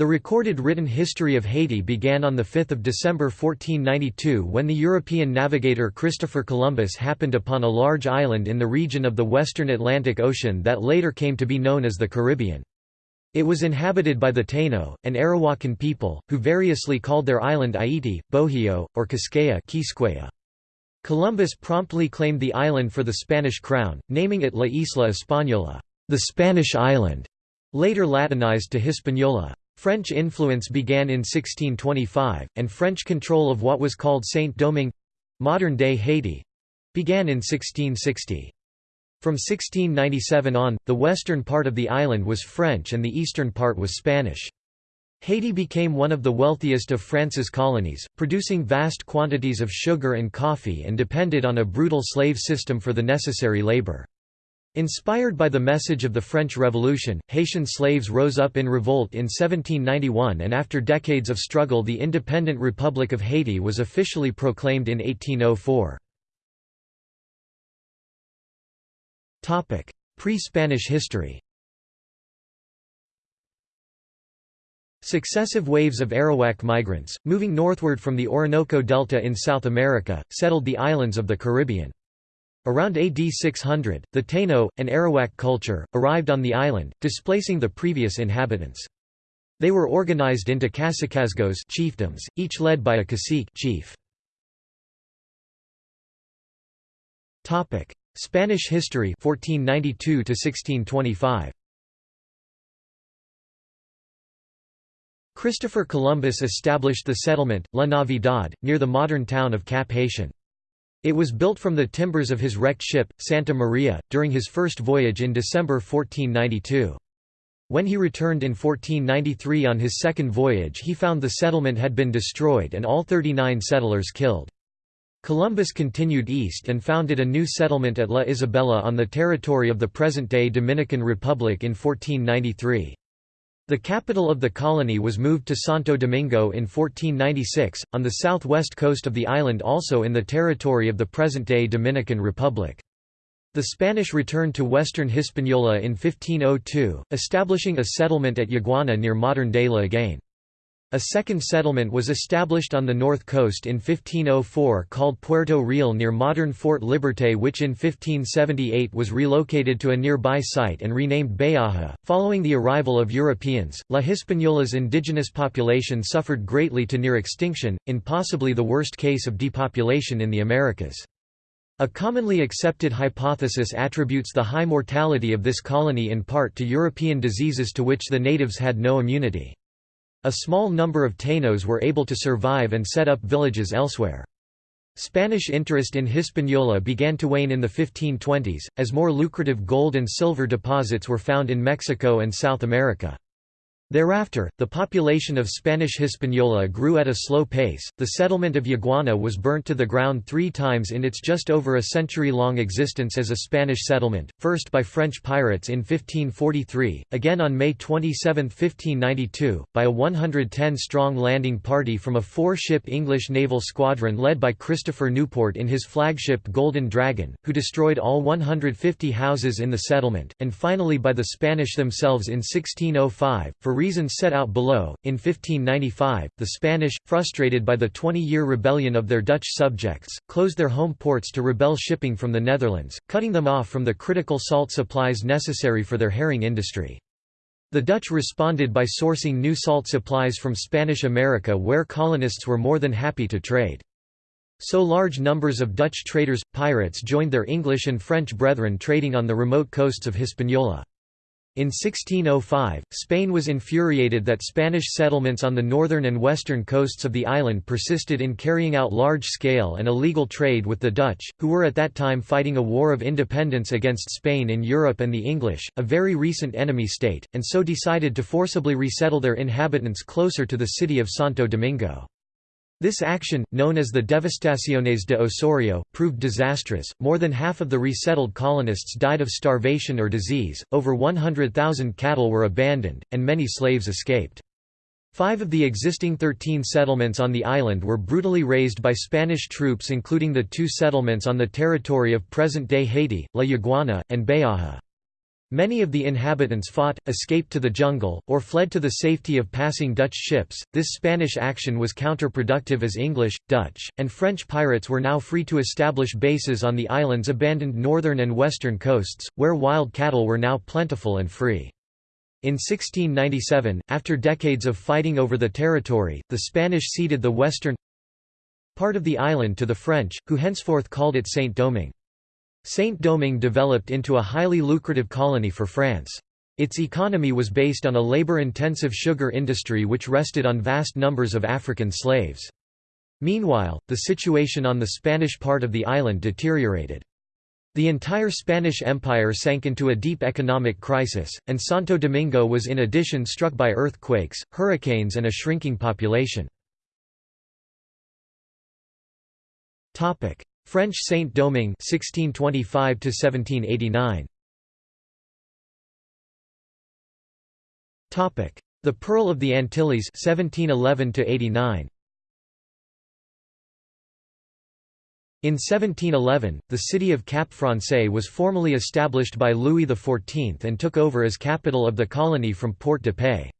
The recorded written history of Haiti began on 5 December 1492 when the European navigator Christopher Columbus happened upon a large island in the region of the western Atlantic Ocean that later came to be known as the Caribbean. It was inhabited by the Taino, an Arawakan people, who variously called their island Haiti, Bohio, or Quisqueya Columbus promptly claimed the island for the Spanish crown, naming it La Isla Española, the Spanish island, later Latinized to Hispaniola. French influence began in 1625, and French control of what was called Saint-Domingue—modern-day Haiti—began in 1660. From 1697 on, the western part of the island was French and the eastern part was Spanish. Haiti became one of the wealthiest of France's colonies, producing vast quantities of sugar and coffee and depended on a brutal slave system for the necessary labor. Inspired by the message of the French Revolution, Haitian slaves rose up in revolt in 1791 and after decades of struggle the independent Republic of Haiti was officially proclaimed in 1804. Pre-Spanish history Successive waves of Arawak migrants, moving northward from the Orinoco Delta in South America, settled the islands of the Caribbean. Around AD 600, the Taino, an Arawak culture, arrived on the island, displacing the previous inhabitants. They were organized into cacicazgos chiefdoms, each led by a cacique chief. Spanish history 1492 1625. Christopher Columbus established the settlement, La Navidad, near the modern town of Cap Haitien. It was built from the timbers of his wrecked ship, Santa Maria, during his first voyage in December 1492. When he returned in 1493 on his second voyage he found the settlement had been destroyed and all 39 settlers killed. Columbus continued east and founded a new settlement at La Isabela on the territory of the present-day Dominican Republic in 1493. The capital of the colony was moved to Santo Domingo in 1496, on the southwest coast of the island also in the territory of the present-day Dominican Republic. The Spanish returned to western Hispaniola in 1502, establishing a settlement at Yaguana near modern-day Léogâne. A second settlement was established on the north coast in 1504 called Puerto Real near modern Fort Liberté which in 1578 was relocated to a nearby site and renamed Bayaja. Following the arrival of Europeans, La Hispaniola's indigenous population suffered greatly to near extinction, in possibly the worst case of depopulation in the Americas. A commonly accepted hypothesis attributes the high mortality of this colony in part to European diseases to which the natives had no immunity. A small number of Tainos were able to survive and set up villages elsewhere. Spanish interest in Hispaniola began to wane in the 1520s, as more lucrative gold and silver deposits were found in Mexico and South America. Thereafter, the population of Spanish Hispaniola grew at a slow pace. The settlement of Yaguana was burnt to the ground three times in its just over a century long existence as a Spanish settlement, first by French pirates in 1543, again on May 27, 1592, by a 110 strong landing party from a four ship English naval squadron led by Christopher Newport in his flagship Golden Dragon, who destroyed all 150 houses in the settlement, and finally by the Spanish themselves in 1605. For reasons set out below, in 1595, the Spanish, frustrated by the 20-year rebellion of their Dutch subjects, closed their home ports to rebel shipping from the Netherlands, cutting them off from the critical salt supplies necessary for their herring industry. The Dutch responded by sourcing new salt supplies from Spanish America where colonists were more than happy to trade. So large numbers of Dutch traders, pirates joined their English and French brethren trading on the remote coasts of Hispaniola. In 1605, Spain was infuriated that Spanish settlements on the northern and western coasts of the island persisted in carrying out large-scale and illegal trade with the Dutch, who were at that time fighting a war of independence against Spain in Europe and the English, a very recent enemy state, and so decided to forcibly resettle their inhabitants closer to the city of Santo Domingo. This action, known as the Devastaciones de Osorio, proved disastrous. More than half of the resettled colonists died of starvation or disease, over 100,000 cattle were abandoned, and many slaves escaped. Five of the existing 13 settlements on the island were brutally razed by Spanish troops including the two settlements on the territory of present-day Haiti, La Yaguana, and Bayaja. Many of the inhabitants fought, escaped to the jungle, or fled to the safety of passing Dutch ships. This Spanish action was counterproductive as English, Dutch, and French pirates were now free to establish bases on the island's abandoned northern and western coasts, where wild cattle were now plentiful and free. In 1697, after decades of fighting over the territory, the Spanish ceded the western part of the island to the French, who henceforth called it Saint-Domingue. Saint-Domingue developed into a highly lucrative colony for France. Its economy was based on a labor-intensive sugar industry which rested on vast numbers of African slaves. Meanwhile, the situation on the Spanish part of the island deteriorated. The entire Spanish Empire sank into a deep economic crisis, and Santo Domingo was in addition struck by earthquakes, hurricanes and a shrinking population. French Saint-Domingue 1625 1789 Topic: The Pearl of the Antilles 1711 89 In 1711, the city of Cap Francais was formally established by Louis XIV and took over as capital of the colony from Port de Paix.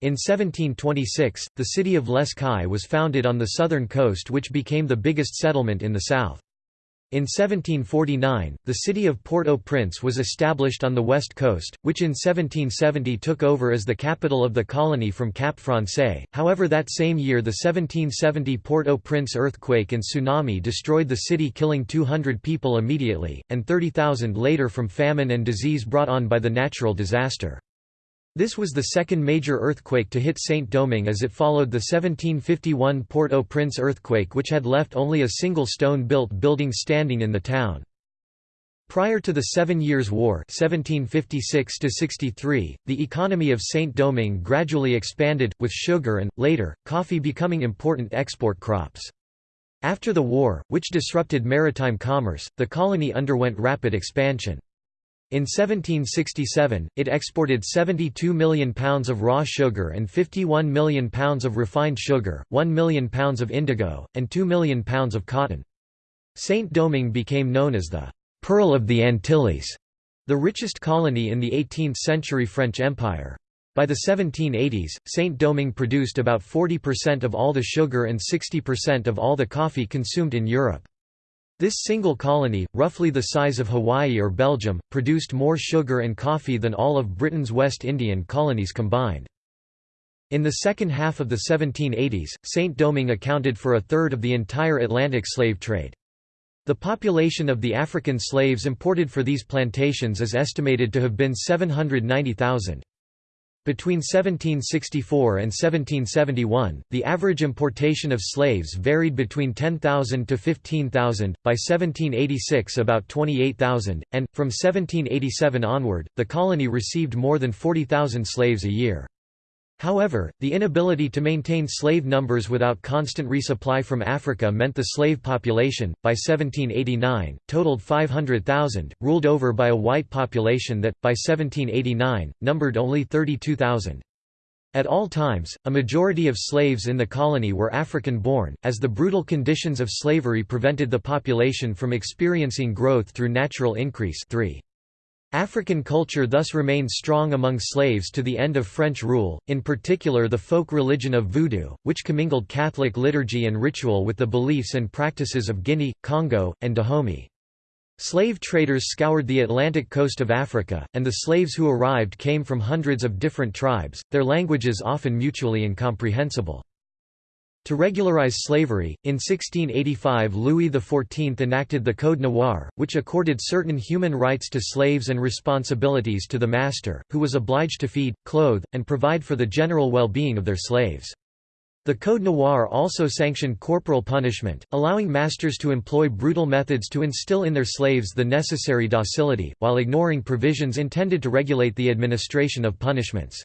In 1726, the city of Les Cayes was founded on the southern coast which became the biggest settlement in the south. In 1749, the city of Port-au-Prince was established on the west coast, which in 1770 took over as the capital of the colony from Cap Francais. However that same year the 1770 Port-au-Prince earthquake and tsunami destroyed the city killing 200 people immediately, and 30,000 later from famine and disease brought on by the natural disaster. This was the second major earthquake to hit Saint-Domingue as it followed the 1751 Port-au-Prince earthquake which had left only a single stone-built building standing in the town. Prior to the Seven Years' War 1756 the economy of Saint-Domingue gradually expanded, with sugar and, later, coffee becoming important export crops. After the war, which disrupted maritime commerce, the colony underwent rapid expansion. In 1767, it exported 72 million pounds of raw sugar and 51 million pounds of refined sugar, 1 million pounds of indigo, and 2 million pounds of cotton. Saint-Domingue became known as the «Pearl of the Antilles», the richest colony in the 18th-century French Empire. By the 1780s, Saint-Domingue produced about 40% of all the sugar and 60% of all the coffee consumed in Europe. This single colony, roughly the size of Hawaii or Belgium, produced more sugar and coffee than all of Britain's West Indian colonies combined. In the second half of the 1780s, Saint-Domingue accounted for a third of the entire Atlantic slave trade. The population of the African slaves imported for these plantations is estimated to have been 790,000. Between 1764 and 1771, the average importation of slaves varied between 10,000 to 15,000, by 1786 about 28,000, and, from 1787 onward, the colony received more than 40,000 slaves a year. However, the inability to maintain slave numbers without constant resupply from Africa meant the slave population, by 1789, totaled 500,000, ruled over by a white population that, by 1789, numbered only 32,000. At all times, a majority of slaves in the colony were African-born, as the brutal conditions of slavery prevented the population from experiencing growth through natural increase 3. African culture thus remained strong among slaves to the end of French rule, in particular the folk religion of Voodoo, which commingled Catholic liturgy and ritual with the beliefs and practices of Guinea, Congo, and Dahomey. Slave traders scoured the Atlantic coast of Africa, and the slaves who arrived came from hundreds of different tribes, their languages often mutually incomprehensible. To regularize slavery, in 1685 Louis XIV enacted the Code Noir, which accorded certain human rights to slaves and responsibilities to the master, who was obliged to feed, clothe, and provide for the general well-being of their slaves. The Code Noir also sanctioned corporal punishment, allowing masters to employ brutal methods to instill in their slaves the necessary docility, while ignoring provisions intended to regulate the administration of punishments.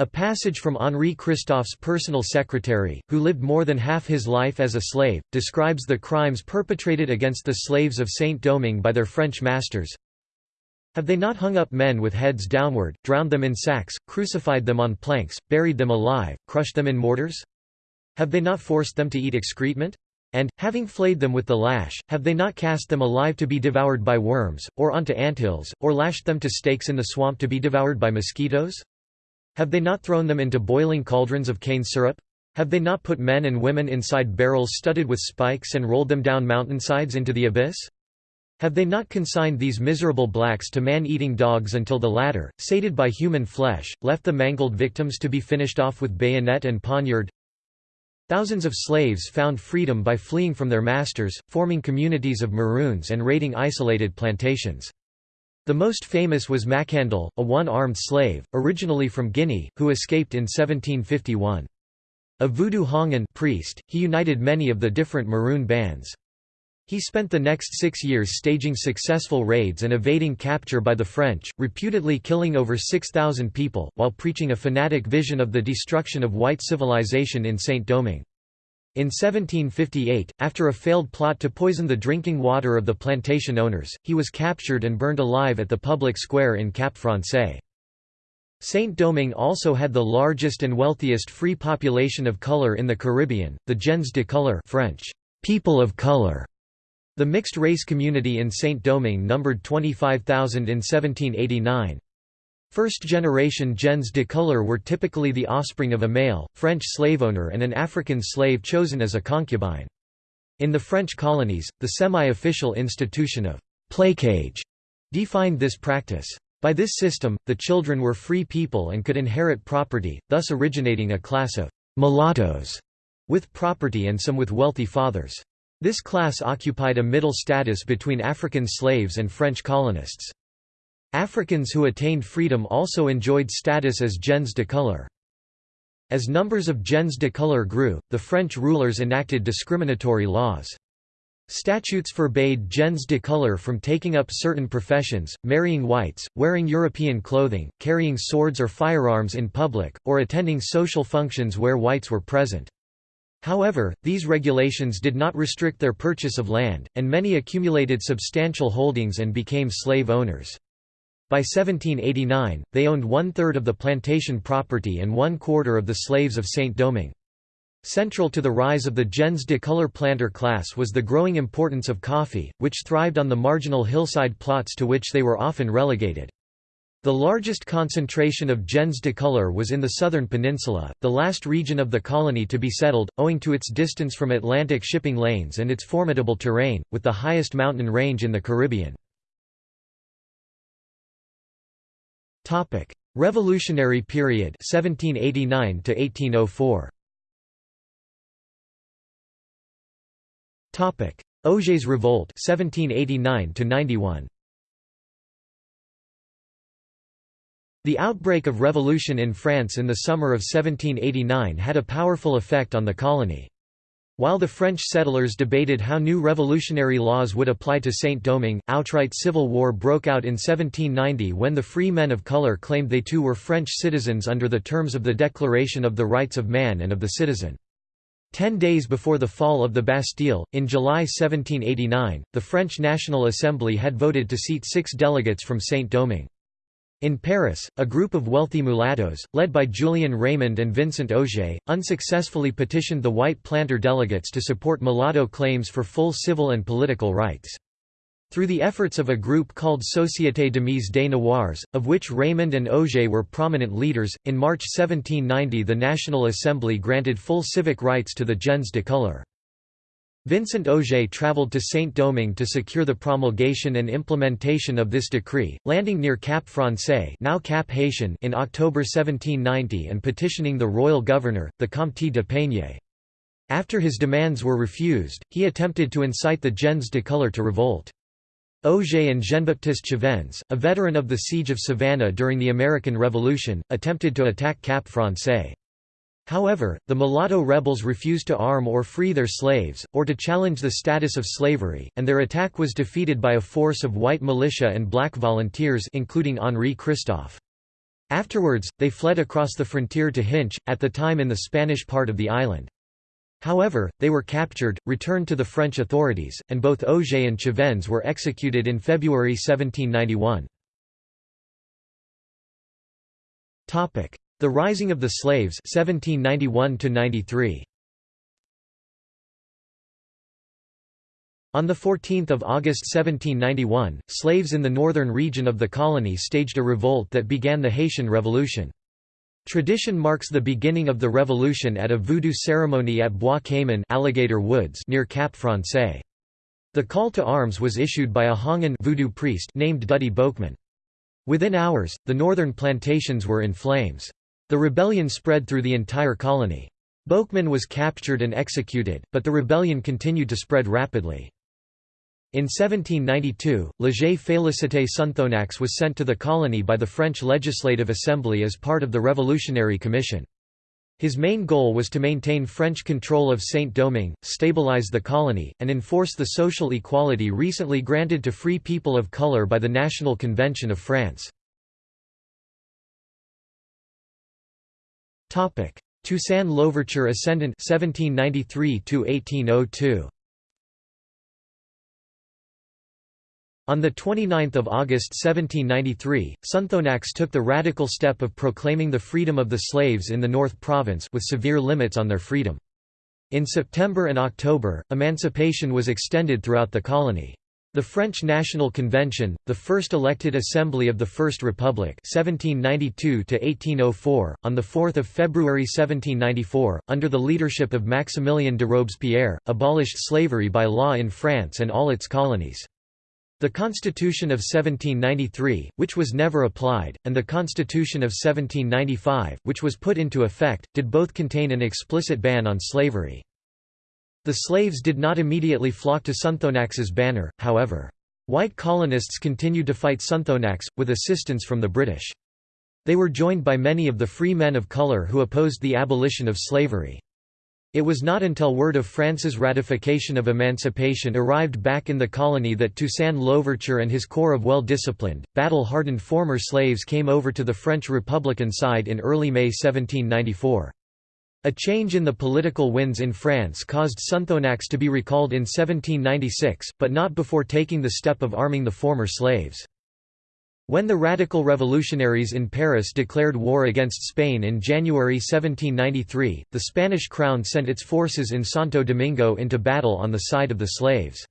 A passage from Henri Christophe's personal secretary, who lived more than half his life as a slave, describes the crimes perpetrated against the slaves of Saint-Domingue by their French masters. Have they not hung up men with heads downward, drowned them in sacks, crucified them on planks, buried them alive, crushed them in mortars? Have they not forced them to eat excrement? And, having flayed them with the lash, have they not cast them alive to be devoured by worms, or onto anthills, or lashed them to stakes in the swamp to be devoured by mosquitoes? Have they not thrown them into boiling cauldrons of cane syrup? Have they not put men and women inside barrels studded with spikes and rolled them down mountainsides into the abyss? Have they not consigned these miserable blacks to man-eating dogs until the latter, sated by human flesh, left the mangled victims to be finished off with bayonet and poniard? Thousands of slaves found freedom by fleeing from their masters, forming communities of Maroons and raiding isolated plantations. The most famous was Macandal, a one-armed slave, originally from Guinea, who escaped in 1751. A voodoo houngan priest, he united many of the different Maroon bands. He spent the next six years staging successful raids and evading capture by the French, reputedly killing over 6,000 people, while preaching a fanatic vision of the destruction of white civilization in Saint-Domingue. In 1758, after a failed plot to poison the drinking water of the plantation owners, he was captured and burned alive at the public square in Cap Francais. Saint-Domingue also had the largest and wealthiest free population of color in the Caribbean, the gens de couleur French, people of color. The mixed-race community in Saint-Domingue numbered 25,000 in 1789. First-generation gens de couleur were typically the offspring of a male, French slave owner, and an African slave chosen as a concubine. In the French colonies, the semi-official institution of placage defined this practice. By this system, the children were free people and could inherit property, thus originating a class of mulattoes with property and some with wealthy fathers. This class occupied a middle status between African slaves and French colonists. Africans who attained freedom also enjoyed status as gens de couleur. As numbers of gens de couleur grew, the French rulers enacted discriminatory laws. Statutes forbade gens de couleur from taking up certain professions, marrying whites, wearing European clothing, carrying swords or firearms in public, or attending social functions where whites were present. However, these regulations did not restrict their purchase of land, and many accumulated substantial holdings and became slave owners. By 1789, they owned one-third of the plantation property and one-quarter of the slaves of Saint-Domingue. Central to the rise of the gens de couleur planter class was the growing importance of coffee, which thrived on the marginal hillside plots to which they were often relegated. The largest concentration of gens de couleur was in the southern peninsula, the last region of the colony to be settled, owing to its distance from Atlantic shipping lanes and its formidable terrain, with the highest mountain range in the Caribbean. Topic: Revolutionary period 1789 to 1804. Topic: Ogé's Revolt 1789 to 91. The outbreak of revolution in France in the summer of 1789 had a powerful effect on the colony. While the French settlers debated how new revolutionary laws would apply to Saint-Domingue, outright civil war broke out in 1790 when the free men of color claimed they too were French citizens under the terms of the Declaration of the Rights of Man and of the Citizen. Ten days before the fall of the Bastille, in July 1789, the French National Assembly had voted to seat six delegates from Saint-Domingue. In Paris, a group of wealthy mulattoes, led by Julien Raymond and Vincent Ogé, unsuccessfully petitioned the white planter delegates to support mulatto claims for full civil and political rights. Through the efforts of a group called Société des Amis des Noirs, of which Raymond and Ogé were prominent leaders, in March 1790 the National Assembly granted full civic rights to the gens de couleur. Vincent Ogé travelled to Saint-Domingue to secure the promulgation and implementation of this decree, landing near Cap Francais now Cap Haitien in October 1790 and petitioning the royal governor, the Comte de Peinier. After his demands were refused, he attempted to incite the gens de couleur to revolt. Ogé and Jean-Baptiste Chavannes, a veteran of the Siege of Savannah during the American Revolution, attempted to attack Cap Francais. However, the mulatto rebels refused to arm or free their slaves, or to challenge the status of slavery, and their attack was defeated by a force of white militia and black volunteers including Henri Christophe. Afterwards, they fled across the frontier to Hinche, at the time in the Spanish part of the island. However, they were captured, returned to the French authorities, and both Ogé and Chavannes were executed in February 1791. The Rising of the Slaves 1791 93. On 14 August 1791, slaves in the northern region of the colony staged a revolt that began the Haitian Revolution. Tradition marks the beginning of the revolution at a voodoo ceremony at Bois Cayman Alligator Woods near Cap Francais. The call to arms was issued by a Houngan voodoo priest named Dutty Boukman. Within hours, the northern plantations were in flames. The rebellion spread through the entire colony. Boukman was captured and executed, but the rebellion continued to spread rapidly. In 1792, Léger Félicité Sonthonax was sent to the colony by the French Legislative Assembly as part of the Revolutionary Commission. His main goal was to maintain French control of Saint-Domingue, stabilize the colony, and enforce the social equality recently granted to free people of color by the National Convention of France. Toussaint Louverture Ascendant 1793 1802 On 29 August 1793, Sonthonax took the radical step of proclaiming the freedom of the slaves in the North Province with severe limits on their freedom. In September and October, emancipation was extended throughout the colony. The French National Convention, the first elected assembly of the First Republic 1792 on 4 February 1794, under the leadership of Maximilien de Robespierre, abolished slavery by law in France and all its colonies. The Constitution of 1793, which was never applied, and the Constitution of 1795, which was put into effect, did both contain an explicit ban on slavery. The slaves did not immediately flock to Sonthonax's banner, however. White colonists continued to fight Sonthonax, with assistance from the British. They were joined by many of the free men of color who opposed the abolition of slavery. It was not until word of France's ratification of emancipation arrived back in the colony that Toussaint Louverture and his corps of well-disciplined, battle-hardened former slaves came over to the French Republican side in early May 1794. A change in the political winds in France caused Sonthonax to be recalled in 1796, but not before taking the step of arming the former slaves. When the radical revolutionaries in Paris declared war against Spain in January 1793, the Spanish crown sent its forces in Santo Domingo into battle on the side of the slaves.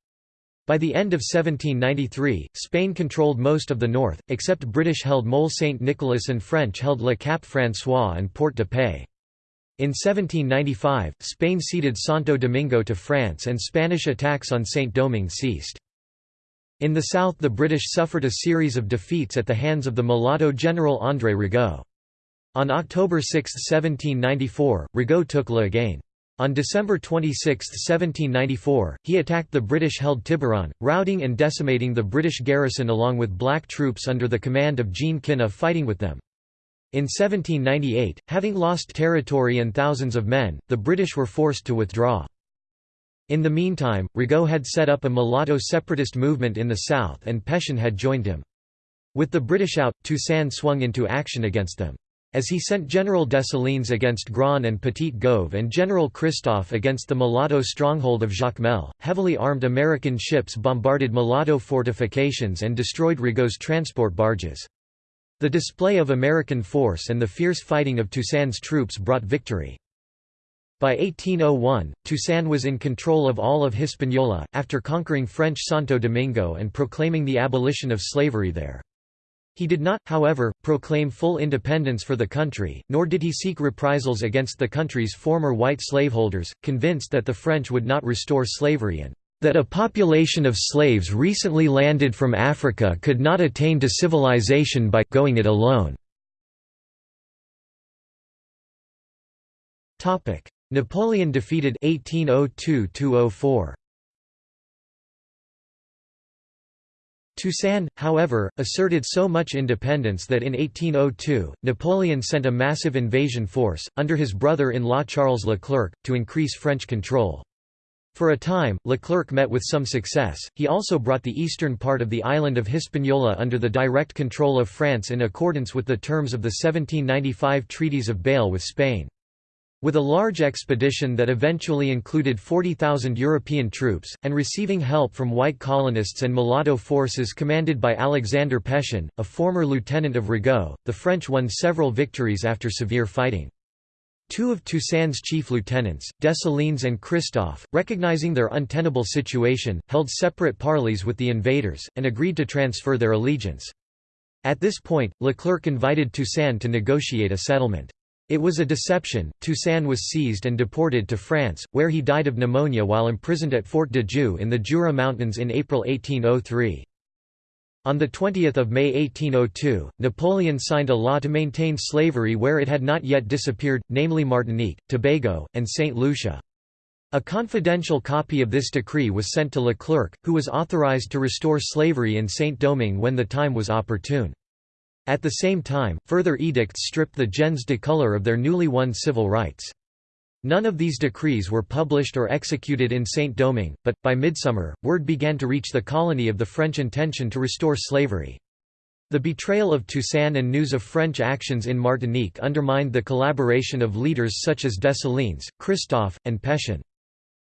By the end of 1793, Spain controlled most of the north, except British-held Mole Saint-Nicolas and French-held Le Cap François and Port de Paix. In 1795, Spain ceded Santo Domingo to France and Spanish attacks on Saint-Domingue ceased. In the south the British suffered a series of defeats at the hands of the mulatto general André Rigaud. On October 6, 1794, Rigaud took Léogâne. On December 26, 1794, he attacked the British-held Tiburon, routing and decimating the British garrison along with black troops under the command of Jean Kina fighting with them. In 1798, having lost territory and thousands of men, the British were forced to withdraw. In the meantime, Rigaud had set up a mulatto separatist movement in the south and Pétion had joined him. With the British out, Toussaint swung into action against them. As he sent General Dessalines against Grand and Petit Gove and General Christophe against the mulatto stronghold of Jacmel, heavily armed American ships bombarded mulatto fortifications and destroyed Rigaud's transport barges. The display of American force and the fierce fighting of Toussaint's troops brought victory. By 1801, Toussaint was in control of all of Hispaniola, after conquering French Santo Domingo and proclaiming the abolition of slavery there. He did not, however, proclaim full independence for the country, nor did he seek reprisals against the country's former white slaveholders, convinced that the French would not restore slavery and that a population of slaves recently landed from Africa could not attain to civilization by going it alone. Topic: Napoleon defeated 1802–204. Toussaint, however, asserted so much independence that in 1802, Napoleon sent a massive invasion force, under his brother-in-law Charles Leclerc, to increase French control. For a time, Leclerc met with some success, he also brought the eastern part of the island of Hispaniola under the direct control of France in accordance with the terms of the 1795 Treaties of Bâle with Spain. With a large expedition that eventually included 40,000 European troops, and receiving help from white colonists and mulatto forces commanded by Alexander Pétion, a former lieutenant of Rigaud, the French won several victories after severe fighting. Two of Toussaint's chief lieutenants, Dessalines and Christophe, recognizing their untenable situation, held separate parleys with the invaders, and agreed to transfer their allegiance. At this point, Leclerc invited Toussaint to negotiate a settlement. It was a deception, Toussaint was seized and deported to France, where he died of pneumonia while imprisoned at Fort de Joux in the Jura Mountains in April 1803. On 20 May 1802, Napoleon signed a law to maintain slavery where it had not yet disappeared, namely Martinique, Tobago, and St. Lucia. A confidential copy of this decree was sent to Leclerc, who was authorized to restore slavery in Saint-Domingue when the time was opportune. At the same time, further edicts stripped the gens de couleur of their newly won civil rights. None of these decrees were published or executed in Saint-Domingue, but, by midsummer, word began to reach the colony of the French intention to restore slavery. The betrayal of Toussaint and news of French actions in Martinique undermined the collaboration of leaders such as Dessalines, Christophe, and Pétion.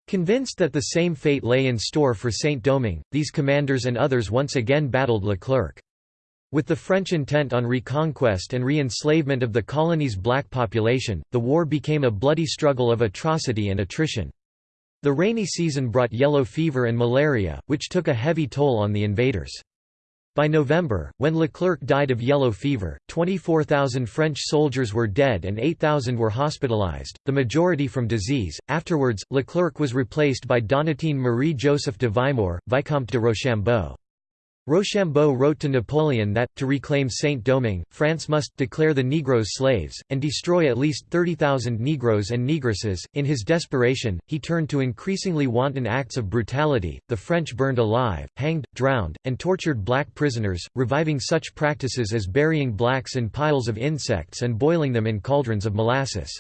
Convinced that the same fate lay in store for Saint-Domingue, these commanders and others once again battled Leclerc. With the French intent on reconquest and re-enslavement of the colony's black population, the war became a bloody struggle of atrocity and attrition. The rainy season brought yellow fever and malaria, which took a heavy toll on the invaders. By November, when Leclerc died of yellow fever, 24,000 French soldiers were dead and 8,000 were hospitalized, the majority from disease. Afterwards, Leclerc was replaced by Donatien Marie Joseph de Vimeur, Vicomte de Rochambeau. Rochambeau wrote to Napoleon that, to reclaim Saint-Domingue, France must declare the Negroes slaves, and destroy at least 30,000 Negroes and Negresses. In his desperation, he turned to increasingly wanton acts of brutality. The French burned alive, hanged, drowned, and tortured black prisoners, reviving such practices as burying blacks in piles of insects and boiling them in cauldrons of molasses.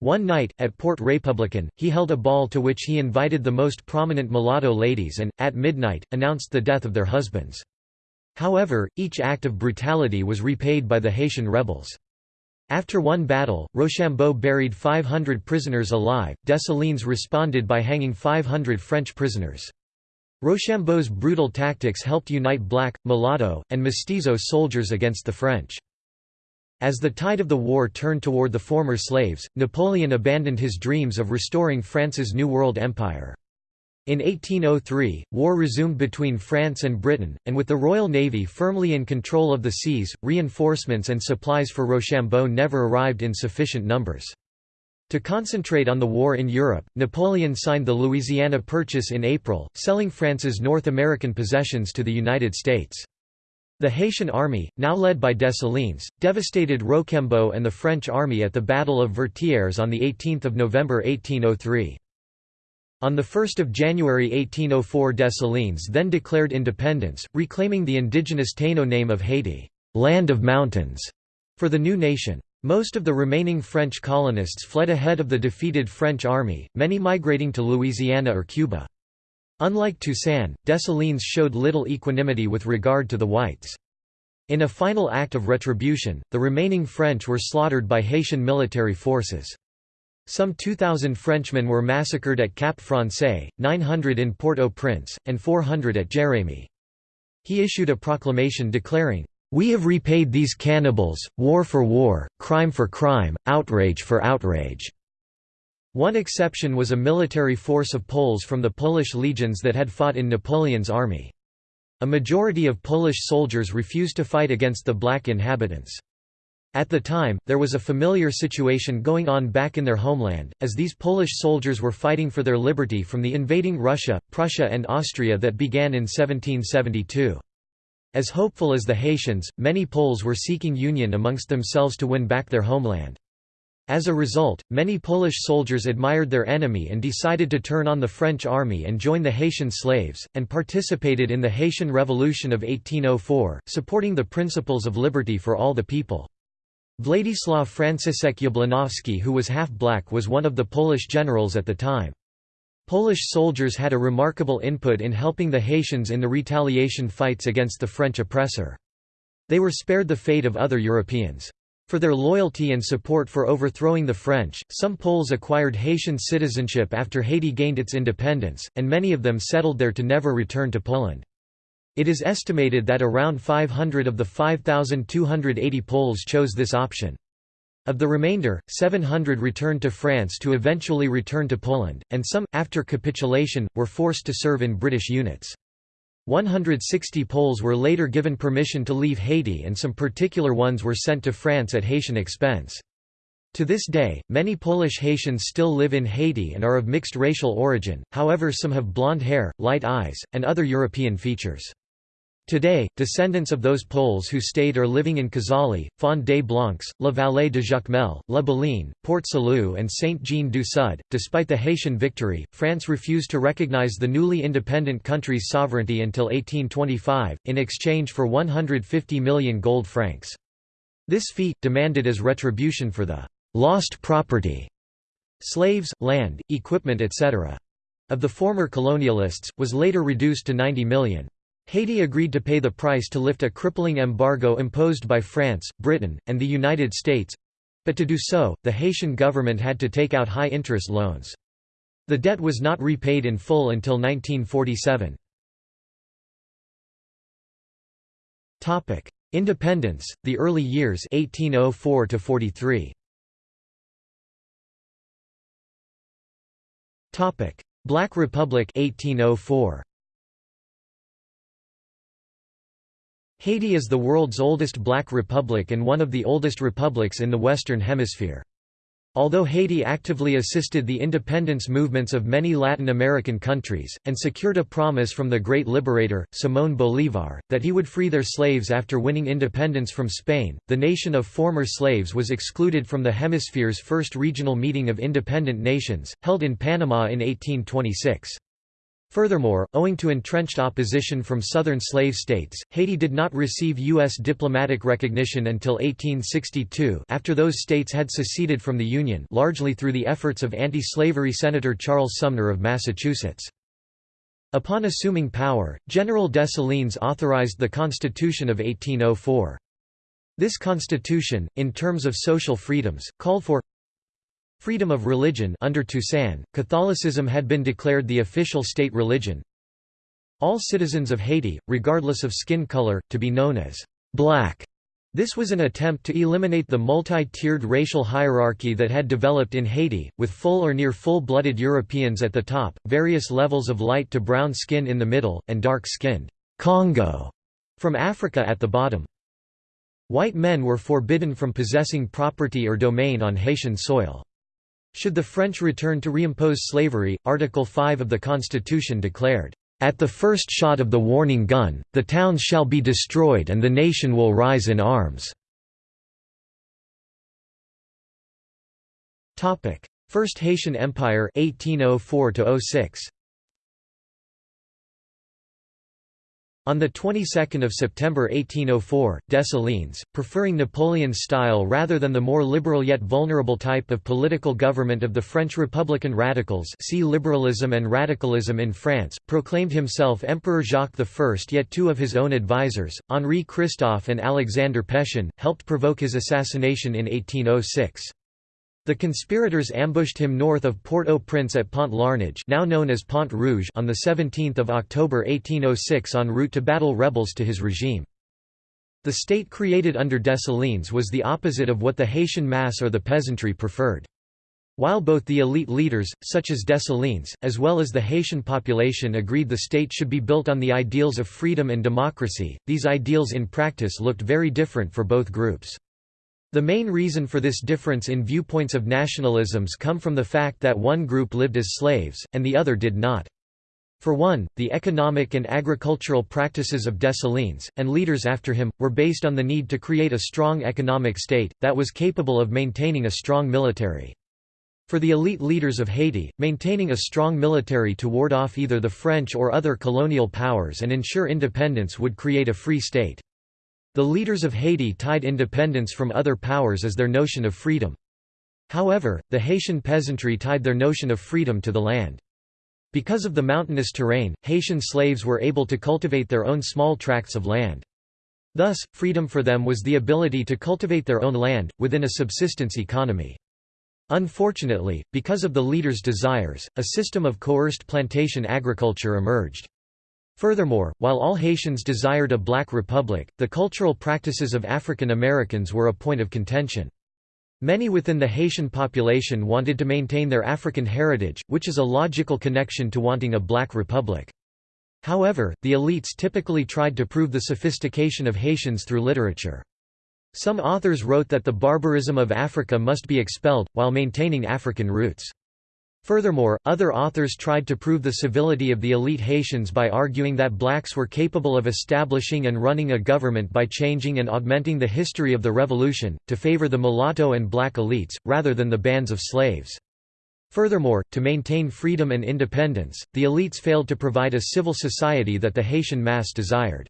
One night, at Port Républicain, he held a ball to which he invited the most prominent mulatto ladies and, at midnight, announced the death of their husbands. However, each act of brutality was repaid by the Haitian rebels. After one battle, Rochambeau buried 500 prisoners alive, Dessalines responded by hanging 500 French prisoners. Rochambeau's brutal tactics helped unite black, mulatto, and mestizo soldiers against the French. As the tide of the war turned toward the former slaves, Napoleon abandoned his dreams of restoring France's New World Empire. In 1803, war resumed between France and Britain, and with the Royal Navy firmly in control of the seas, reinforcements and supplies for Rochambeau never arrived in sufficient numbers. To concentrate on the war in Europe, Napoleon signed the Louisiana Purchase in April, selling France's North American possessions to the United States. The Haitian army, now led by Dessalines, devastated Rochambeau and the French army at the Battle of Vertières on 18 November 1803. On 1 January 1804 Dessalines then declared independence, reclaiming the indigenous Taino name of Haiti, land of mountains, for the new nation. Most of the remaining French colonists fled ahead of the defeated French army, many migrating to Louisiana or Cuba. Unlike Toussaint, Dessalines showed little equanimity with regard to the whites. In a final act of retribution, the remaining French were slaughtered by Haitian military forces. Some 2,000 Frenchmen were massacred at Cap Francais, 900 in Port-au-Prince, and 400 at Jérémie. He issued a proclamation declaring, "...we have repaid these cannibals, war for war, crime for crime, outrage for outrage." One exception was a military force of Poles from the Polish legions that had fought in Napoleon's army. A majority of Polish soldiers refused to fight against the black inhabitants. At the time, there was a familiar situation going on back in their homeland, as these Polish soldiers were fighting for their liberty from the invading Russia, Prussia and Austria that began in 1772. As hopeful as the Haitians, many Poles were seeking union amongst themselves to win back their homeland. As a result, many Polish soldiers admired their enemy and decided to turn on the French army and join the Haitian slaves, and participated in the Haitian Revolution of 1804, supporting the principles of liberty for all the people. Władysław Franciszek Jabłonowski who was half-black was one of the Polish generals at the time. Polish soldiers had a remarkable input in helping the Haitians in the retaliation fights against the French oppressor. They were spared the fate of other Europeans. For their loyalty and support for overthrowing the French, some Poles acquired Haitian citizenship after Haiti gained its independence, and many of them settled there to never return to Poland. It is estimated that around 500 of the 5,280 Poles chose this option. Of the remainder, 700 returned to France to eventually return to Poland, and some, after capitulation, were forced to serve in British units. 160 Poles were later given permission to leave Haiti and some particular ones were sent to France at Haitian expense. To this day, many Polish Haitians still live in Haiti and are of mixed racial origin, however some have blonde hair, light eyes, and other European features. Today, descendants of those Poles who stayed are living in Cazale, Fond des Blancs, La Vallée de Jacmel, La Baleine, Port Salut and Saint-Jean-du-Sud. Despite the Haitian victory, France refused to recognize the newly independent country's sovereignty until 1825, in exchange for 150 million gold francs. This fee, demanded as retribution for the «lost property» slaves, land, equipment etc. of the former colonialists, was later reduced to 90 million. Haiti agreed to pay the price to lift a crippling embargo imposed by France, Britain, and the United States—but to do so, the Haitian government had to take out high-interest loans. The debt was not repaid in full until 1947. Independence, the early years 1804 43. Black Republic 1804. Haiti is the world's oldest black republic and one of the oldest republics in the Western Hemisphere. Although Haiti actively assisted the independence movements of many Latin American countries, and secured a promise from the great liberator, Simón Bolívar, that he would free their slaves after winning independence from Spain, the nation of former slaves was excluded from the hemisphere's first regional meeting of independent nations, held in Panama in 1826. Furthermore, owing to entrenched opposition from southern slave states, Haiti did not receive U.S. diplomatic recognition until 1862 after those states had seceded from the Union largely through the efforts of anti-slavery Senator Charles Sumner of Massachusetts. Upon assuming power, General Dessalines authorized the Constitution of 1804. This constitution, in terms of social freedoms, called for Freedom of religion under Toussaint, Catholicism had been declared the official state religion. All citizens of Haiti, regardless of skin color, to be known as black. This was an attempt to eliminate the multi-tiered racial hierarchy that had developed in Haiti, with full or near full-blooded Europeans at the top, various levels of light to brown skin in the middle, and dark-skinned Congo from Africa at the bottom. White men were forbidden from possessing property or domain on Haitian soil. Should the French return to reimpose slavery, Article 5 of the Constitution declared, "...at the first shot of the warning gun, the towns shall be destroyed and the nation will rise in arms." First Haitian Empire 1804 -06. On the 22nd of September 1804, Dessalines, preferring Napoleon's style rather than the more liberal yet vulnerable type of political government of the French Republican radicals see liberalism and radicalism in France, proclaimed himself Emperor Jacques I yet two of his own advisers, Henri Christophe and Alexander Pétion, helped provoke his assassination in 1806. The conspirators ambushed him north of Port-au-Prince at Pont Larnage now known as Pont Rouge on 17 October 1806 en route to battle rebels to his regime. The state created under Dessalines was the opposite of what the Haitian mass or the peasantry preferred. While both the elite leaders, such as Dessalines, as well as the Haitian population agreed the state should be built on the ideals of freedom and democracy, these ideals in practice looked very different for both groups. The main reason for this difference in viewpoints of nationalisms come from the fact that one group lived as slaves, and the other did not. For one, the economic and agricultural practices of Dessalines, and leaders after him, were based on the need to create a strong economic state, that was capable of maintaining a strong military. For the elite leaders of Haiti, maintaining a strong military to ward off either the French or other colonial powers and ensure independence would create a free state. The leaders of Haiti tied independence from other powers as their notion of freedom. However, the Haitian peasantry tied their notion of freedom to the land. Because of the mountainous terrain, Haitian slaves were able to cultivate their own small tracts of land. Thus, freedom for them was the ability to cultivate their own land, within a subsistence economy. Unfortunately, because of the leaders' desires, a system of coerced plantation agriculture emerged. Furthermore, while all Haitians desired a black republic, the cultural practices of African Americans were a point of contention. Many within the Haitian population wanted to maintain their African heritage, which is a logical connection to wanting a black republic. However, the elites typically tried to prove the sophistication of Haitians through literature. Some authors wrote that the barbarism of Africa must be expelled, while maintaining African roots. Furthermore, other authors tried to prove the civility of the elite Haitians by arguing that blacks were capable of establishing and running a government by changing and augmenting the history of the revolution, to favor the mulatto and black elites, rather than the bands of slaves. Furthermore, to maintain freedom and independence, the elites failed to provide a civil society that the Haitian mass desired.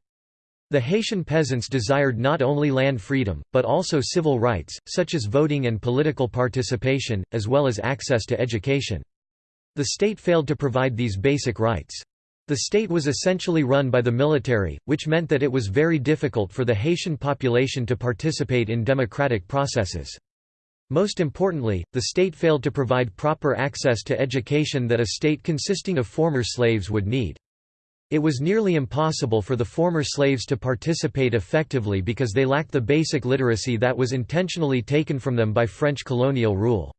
The Haitian peasants desired not only land freedom, but also civil rights, such as voting and political participation, as well as access to education. The state failed to provide these basic rights. The state was essentially run by the military, which meant that it was very difficult for the Haitian population to participate in democratic processes. Most importantly, the state failed to provide proper access to education that a state consisting of former slaves would need. It was nearly impossible for the former slaves to participate effectively because they lacked the basic literacy that was intentionally taken from them by French colonial rule.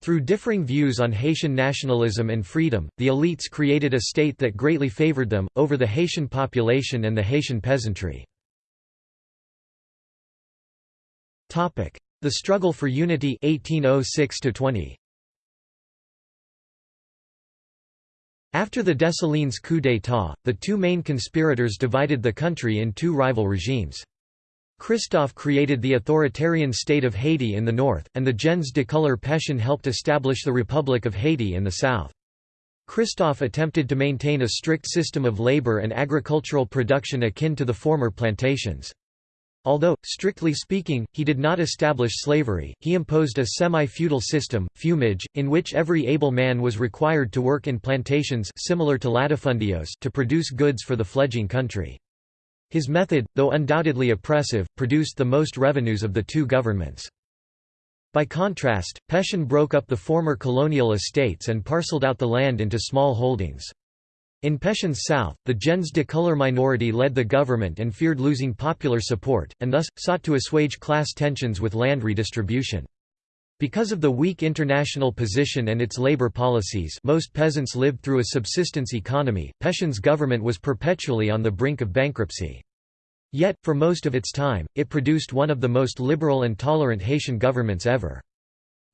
Through differing views on Haitian nationalism and freedom, the elites created a state that greatly favored them, over the Haitian population and the Haitian peasantry. The struggle for unity 1806 -20. After the Dessalines coup d'état, the two main conspirators divided the country in two rival regimes. Christophe created the authoritarian state of Haiti in the north, and the gens de couleur Pétion helped establish the Republic of Haiti in the south. Christophe attempted to maintain a strict system of labor and agricultural production akin to the former plantations. Although, strictly speaking, he did not establish slavery, he imposed a semi-feudal system, fermage, in which every able man was required to work in plantations similar to latifundios to produce goods for the fledging country. His method, though undoubtedly oppressive, produced the most revenues of the two governments. By contrast, Pétion broke up the former colonial estates and parceled out the land into small holdings. In Pétion's south, the gens de couleur minority led the government and feared losing popular support, and thus, sought to assuage class tensions with land redistribution. Because of the weak international position and its labor policies most peasants lived through a subsistence economy, Pétion's government was perpetually on the brink of bankruptcy. Yet, for most of its time, it produced one of the most liberal and tolerant Haitian governments ever.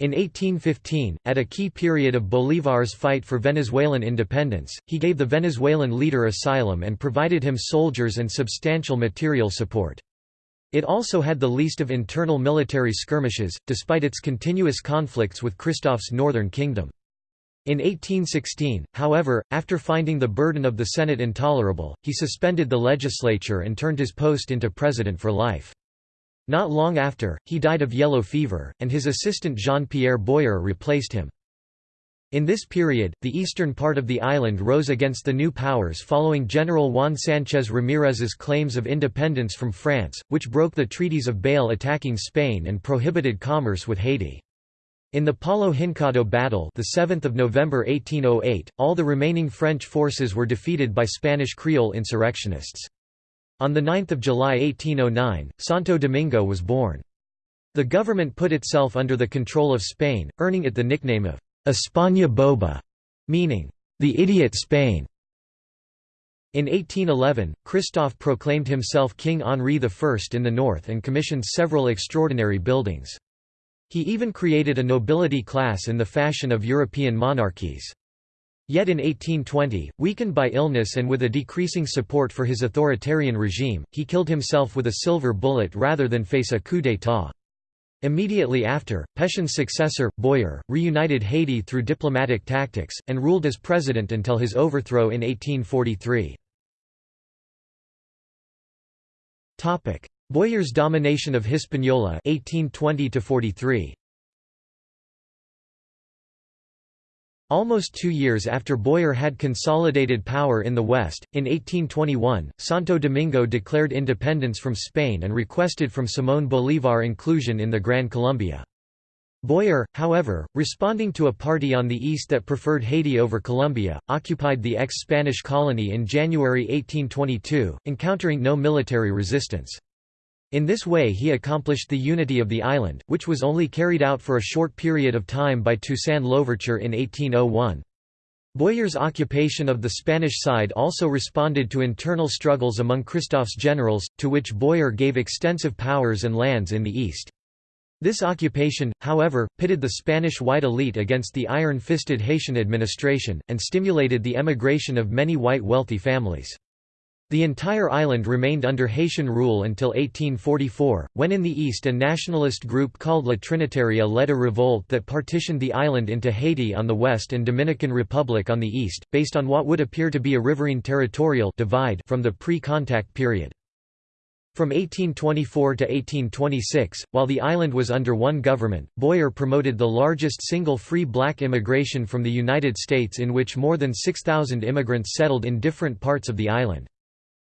In 1815, at a key period of Bolívar's fight for Venezuelan independence, he gave the Venezuelan leader asylum and provided him soldiers and substantial material support. It also had the least of internal military skirmishes, despite its continuous conflicts with Christophe's northern kingdom. In 1816, however, after finding the burden of the Senate intolerable, he suspended the legislature and turned his post into president for life. Not long after, he died of yellow fever, and his assistant Jean-Pierre Boyer replaced him. In this period, the eastern part of the island rose against the new powers following General Juan Sánchez Ramírez's claims of independence from France, which broke the treaties of Bâle attacking Spain and prohibited commerce with Haiti. In the Palo Hincado battle the 7th of November 1808, all the remaining French forces were defeated by Spanish Creole insurrectionists. On 9 July 1809, Santo Domingo was born. The government put itself under the control of Spain, earning it the nickname of España Boba, meaning, the idiot Spain. In 1811, Christophe proclaimed himself King Henri I in the north and commissioned several extraordinary buildings. He even created a nobility class in the fashion of European monarchies. Yet in 1820, weakened by illness and with a decreasing support for his authoritarian regime, he killed himself with a silver bullet rather than face a coup d'état. Immediately after, Pétion's successor, Boyer, reunited Haiti through diplomatic tactics, and ruled as president until his overthrow in 1843. Boyer's domination of Hispaniola 1820 43. Almost two years after Boyer had consolidated power in the West, in 1821, Santo Domingo declared independence from Spain and requested from Simón Bolívar inclusion in the Gran Colombia. Boyer, however, responding to a party on the east that preferred Haiti over Colombia, occupied the ex-Spanish colony in January 1822, encountering no military resistance. In this way he accomplished the unity of the island, which was only carried out for a short period of time by Toussaint Louverture in 1801. Boyer's occupation of the Spanish side also responded to internal struggles among Christophe's generals, to which Boyer gave extensive powers and lands in the east. This occupation, however, pitted the Spanish white elite against the iron-fisted Haitian administration, and stimulated the emigration of many white wealthy families. The entire island remained under Haitian rule until 1844, when in the east a nationalist group called La Trinitaria led a revolt that partitioned the island into Haiti on the west and Dominican Republic on the east, based on what would appear to be a riverine territorial divide from the pre-contact period. From 1824 to 1826, while the island was under one government, Boyer promoted the largest single free black immigration from the United States in which more than 6,000 immigrants settled in different parts of the island.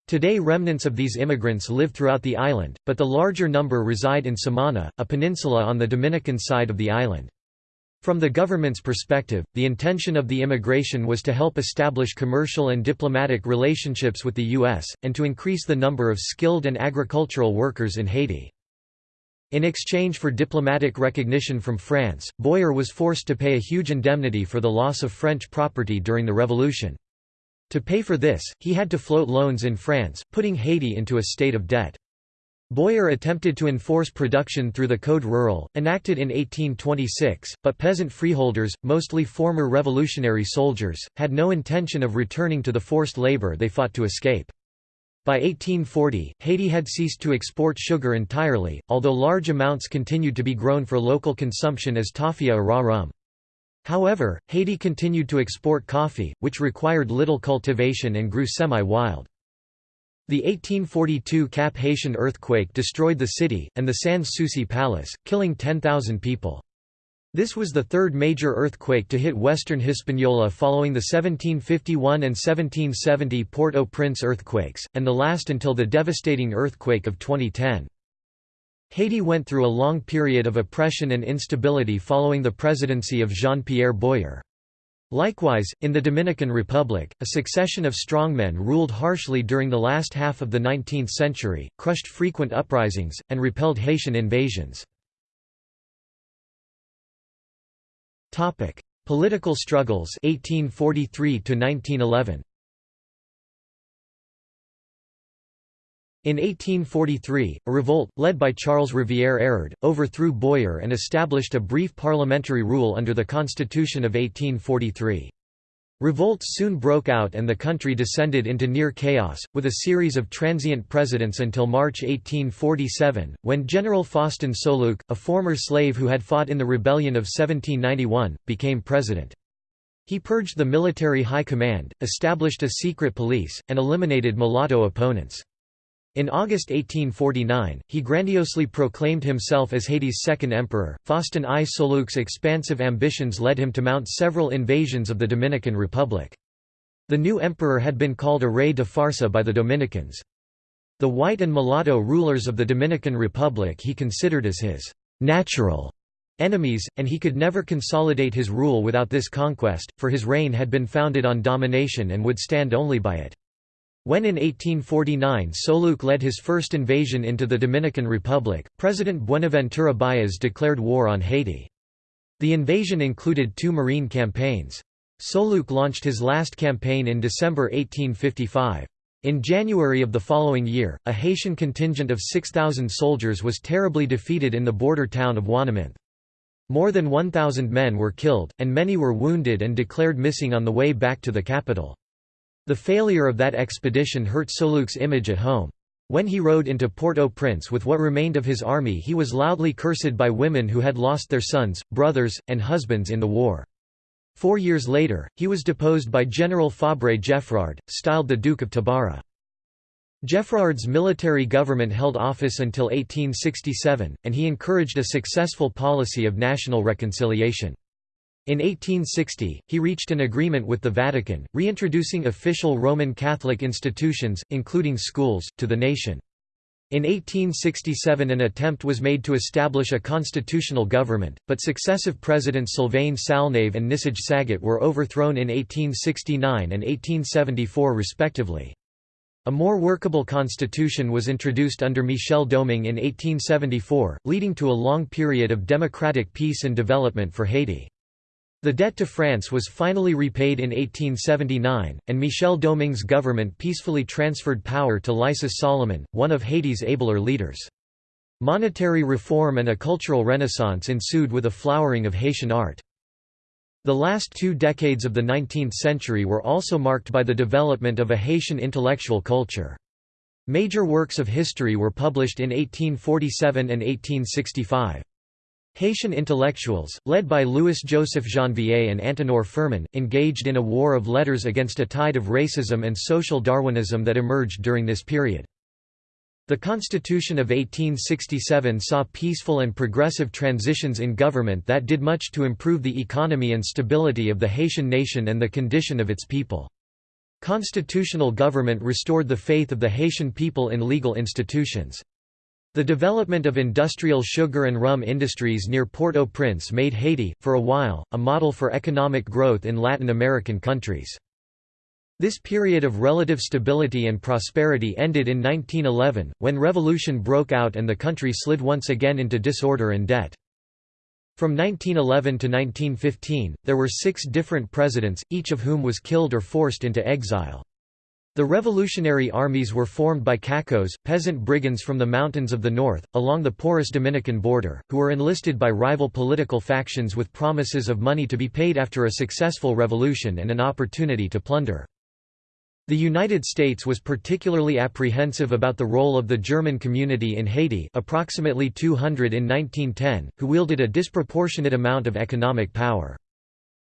Today remnants of these immigrants live throughout the island, but the larger number reside in Samana, a peninsula on the Dominican side of the island. From the government's perspective, the intention of the immigration was to help establish commercial and diplomatic relationships with the U.S., and to increase the number of skilled and agricultural workers in Haiti. In exchange for diplomatic recognition from France, Boyer was forced to pay a huge indemnity for the loss of French property during the Revolution. To pay for this, he had to float loans in France, putting Haiti into a state of debt. Boyer attempted to enforce production through the Code Rural, enacted in 1826, but peasant freeholders, mostly former revolutionary soldiers, had no intention of returning to the forced labor they fought to escape. By 1840, Haiti had ceased to export sugar entirely, although large amounts continued to be grown for local consumption as tafia or raw rum. However, Haiti continued to export coffee, which required little cultivation and grew semi-wild. The 1842 Cap Haitien earthquake destroyed the city, and the Sans Souci Palace, killing 10,000 people. This was the third major earthquake to hit western Hispaniola following the 1751 and 1770 Port-au-Prince earthquakes, and the last until the devastating earthquake of 2010. Haiti went through a long period of oppression and instability following the presidency of Jean-Pierre Boyer. Likewise, in the Dominican Republic, a succession of strongmen ruled harshly during the last half of the 19th century, crushed frequent uprisings, and repelled Haitian invasions. Political struggles 1843 to 1911 In 1843, a revolt, led by Charles Rivière Hérard, overthrew Boyer and established a brief parliamentary rule under the Constitution of 1843. Revolts soon broke out and the country descended into near chaos, with a series of transient presidents until March 1847, when General Faustin Soulouque, a former slave who had fought in the rebellion of 1791, became president. He purged the military high command, established a secret police, and eliminated mulatto opponents. In August 1849, he grandiosely proclaimed himself as Haiti's second emperor. Faustin I Soulouque's expansive ambitions led him to mount several invasions of the Dominican Republic. The new emperor had been called a rey de farsa by the Dominicans. The white and mulatto rulers of the Dominican Republic he considered as his natural enemies, and he could never consolidate his rule without this conquest, for his reign had been founded on domination and would stand only by it. When in 1849 Soulouque led his first invasion into the Dominican Republic, President Buenaventura Baez declared war on Haiti. The invasion included two marine campaigns. Soulouque launched his last campaign in December 1855. In January of the following year, a Haitian contingent of 6,000 soldiers was terribly defeated in the border town of Ouanaminthe. More than 1,000 men were killed, and many were wounded and declared missing on the way back to the capital. The failure of that expedition hurt Soulouque's image at home. When he rode into Port-au-Prince with what remained of his army he was loudly cursed by women who had lost their sons, brothers, and husbands in the war. Four years later, he was deposed by General Fabre Geffrard, styled the Duke of Tabara. Geffrard's military government held office until 1867, and he encouraged a successful policy of national reconciliation. In 1860, he reached an agreement with the Vatican, reintroducing official Roman Catholic institutions, including schools, to the nation. In 1867 an attempt was made to establish a constitutional government, but successive presidents Sylvain Salnave and Nissage Saget were overthrown in 1869 and 1874 respectively. A more workable constitution was introduced under Michel Domingue in 1874, leading to a long period of democratic peace and development for Haiti. The debt to France was finally repaid in 1879, and Michel Domingue's government peacefully transferred power to Lysius Salomon, one of Haiti's abler leaders. Monetary reform and a cultural renaissance ensued with a flowering of Haitian art. The last two decades of the 19th century were also marked by the development of a Haitian intellectual culture. Major works of history were published in 1847 and 1865. Haitian intellectuals, led by Louis-Joseph Janvier and Antenor Firmin, engaged in a war of letters against a tide of racism and social Darwinism that emerged during this period. The Constitution of 1867 saw peaceful and progressive transitions in government that did much to improve the economy and stability of the Haitian nation and the condition of its people. Constitutional government restored the faith of the Haitian people in legal institutions. The development of industrial sugar and rum industries near Port-au-Prince made Haiti, for a while, a model for economic growth in Latin American countries. This period of relative stability and prosperity ended in 1911, when revolution broke out and the country slid once again into disorder and debt. From 1911 to 1915, there were six different presidents, each of whom was killed or forced into exile. The revolutionary armies were formed by cacos, peasant brigands from the mountains of the north, along the porous Dominican border, who were enlisted by rival political factions with promises of money to be paid after a successful revolution and an opportunity to plunder. The United States was particularly apprehensive about the role of the German community in Haiti approximately 200 in 1910, who wielded a disproportionate amount of economic power.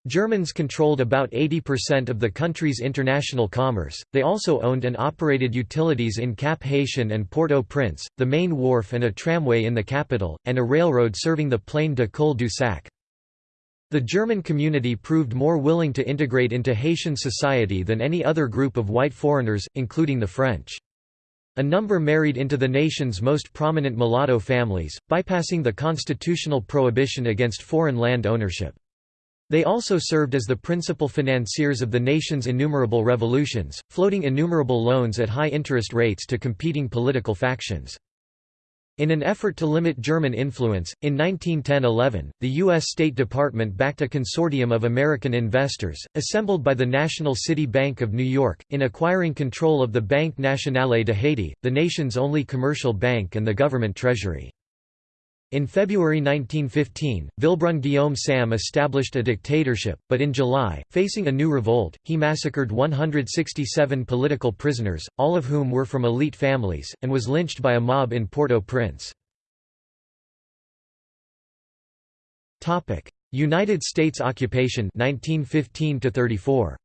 Germans controlled about 80% of the country's international commerce. They also owned and operated utilities in Cap Haitien and Port-au-Prince, the main wharf and a tramway in the capital, and a railroad serving the Plaine du Cul-de-Sac. The German community proved more willing to integrate into Haitian society than any other group of white foreigners, including the French. A number married into the nation's most prominent mulatto families, bypassing the constitutional prohibition against foreign land ownership. They also served as the principal financiers of the nation's innumerable revolutions, floating innumerable loans at high interest rates to competing political factions. In an effort to limit German influence, in 1910–11, the U.S. State Department backed a consortium of American investors, assembled by the National City Bank of New York, in acquiring control of the Banque Nationale de Haiti, the nation's only commercial bank and the government treasury. In February 1915, Vilbrun Guillaume Sam established a dictatorship, but in July, facing a new revolt, he massacred 167 political prisoners, all of whom were from elite families, and was lynched by a mob in Port-au-Prince. United States occupation 1915 34.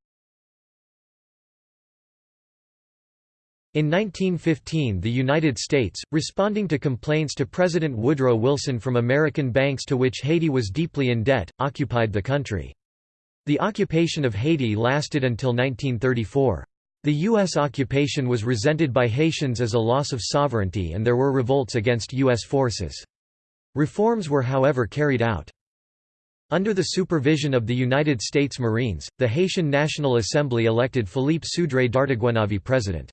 In 1915 the United States, responding to complaints to President Woodrow Wilson from American banks to which Haiti was deeply in debt, occupied the country. The occupation of Haiti lasted until 1934. The U.S. occupation was resented by Haitians as a loss of sovereignty and there were revolts against U.S. forces. Reforms were however carried out. Under the supervision of the United States Marines, the Haitian National Assembly elected Philippe Sudré Dartiguenave president.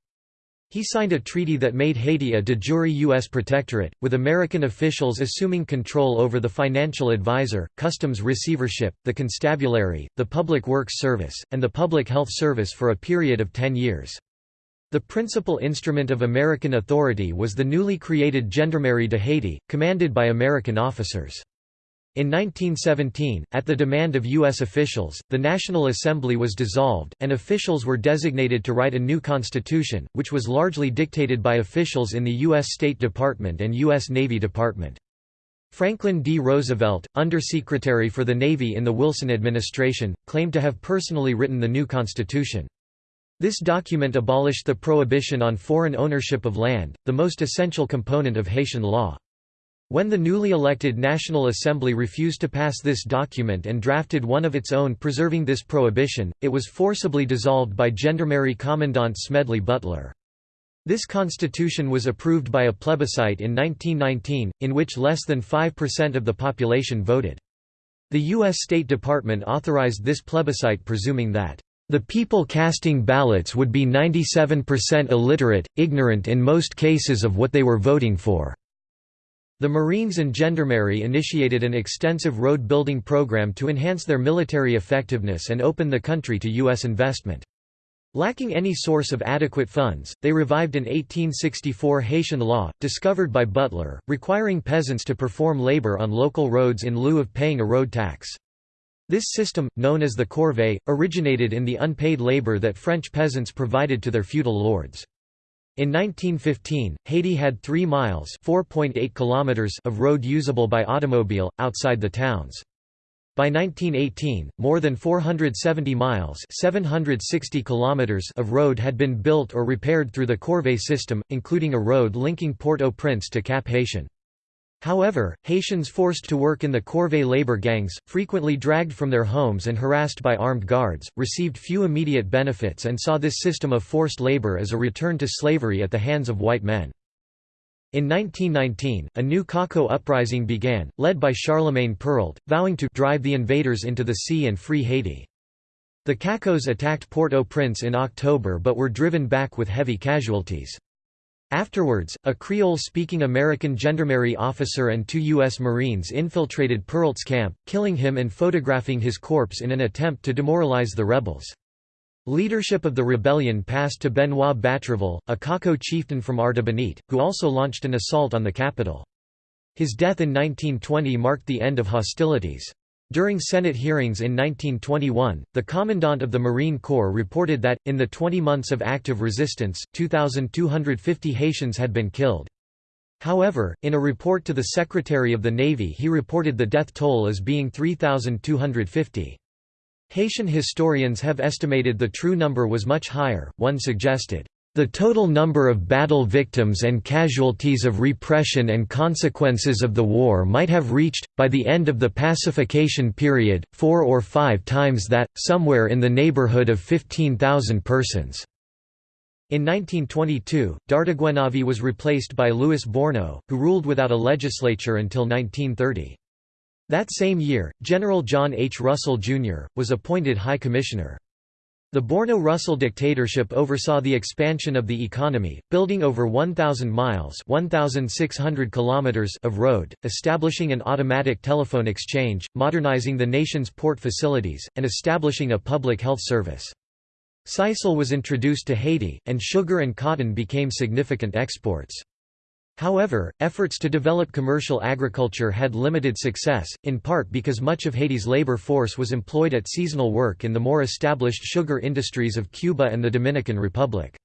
He signed a treaty that made Haiti a de jure U.S. protectorate, with American officials assuming control over the financial advisor, customs receivership, the constabulary, the Public Works Service, and the Public Health Service for a period of ten years. The principal instrument of American authority was the newly created Gendarmerie de Haiti, commanded by American officers. In 1917, at the demand of U.S. officials, the National Assembly was dissolved, and officials were designated to write a new constitution, which was largely dictated by officials in the U.S. State Department and U.S. Navy Department. Franklin D. Roosevelt, Undersecretary for the Navy in the Wilson administration, claimed to have personally written the new constitution. This document abolished the prohibition on foreign ownership of land, the most essential component of Haitian law. When the newly elected National Assembly refused to pass this document and drafted one of its own preserving this prohibition, it was forcibly dissolved by Gendarmerie Commandant Smedley Butler. This constitution was approved by a plebiscite in 1919, in which less than 5% of the population voted. The U.S. State Department authorized this plebiscite presuming that The people casting ballots would be 97% illiterate, ignorant in most cases of what they were voting for. The Marines and Gendarmerie initiated an extensive road-building program to enhance their military effectiveness and open the country to U.S. investment. Lacking any source of adequate funds, they revived an 1864 Haitian law, discovered by Butler, requiring peasants to perform labor on local roads in lieu of paying a road tax. This system, known as the corvée, originated in the unpaid labor that French peasants provided to their feudal lords. In 1915, Haiti had 3 miles kilometers of road usable by automobile, outside the towns. By 1918, more than 470 miles 760 kilometers of road had been built or repaired through the Corvée system, including a road linking Port-au-Prince to Cap Haitien. However, Haitians forced to work in the Corvée labor gangs, frequently dragged from their homes and harassed by armed guards, received few immediate benefits and saw this system of forced labor as a return to slavery at the hands of white men. In 1919, a new Caco uprising began, led by Charlemagne Péralte, vowing to drive the invaders into the sea and free Haiti. The Cacos attacked Port-au-Prince in October but were driven back with heavy casualties. Afterwards, a Creole-speaking American gendarmerie officer and two U.S. Marines infiltrated Péralte's camp, killing him and photographing his corpse in an attempt to demoralize the rebels. Leadership of the rebellion passed to Benoit Batraville, a Caco chieftain from Artibonite, who also launched an assault on the capital. His death in 1920 marked the end of hostilities. During Senate hearings in 1921, the Commandant of the Marine Corps reported that, in the 20 months of active resistance, 2,250 Haitians had been killed. However, in a report to the Secretary of the Navy he reported the death toll as being 3,250. Haitian historians have estimated the true number was much higher, one suggested, the total number of battle victims and casualties of repression and consequences of the war might have reached, by the end of the pacification period, four or five times that, somewhere in the neighborhood of 15,000 persons. In 1922, Dartiguenave was replaced by Louis Borno, who ruled without a legislature until 1930. That same year, General John H. Russell, Jr., was appointed High Commissioner. The Borno-Russell dictatorship oversaw the expansion of the economy, building over 1,000 miles 1,600 kilometers of road, establishing an automatic telephone exchange, modernizing the nation's port facilities, and establishing a public health service. Sisal was introduced to Haiti, and sugar and cotton became significant exports. However, efforts to develop commercial agriculture had limited success, in part because much of Haiti's labor force was employed at seasonal work in the more established sugar industries of Cuba and the Dominican Republic.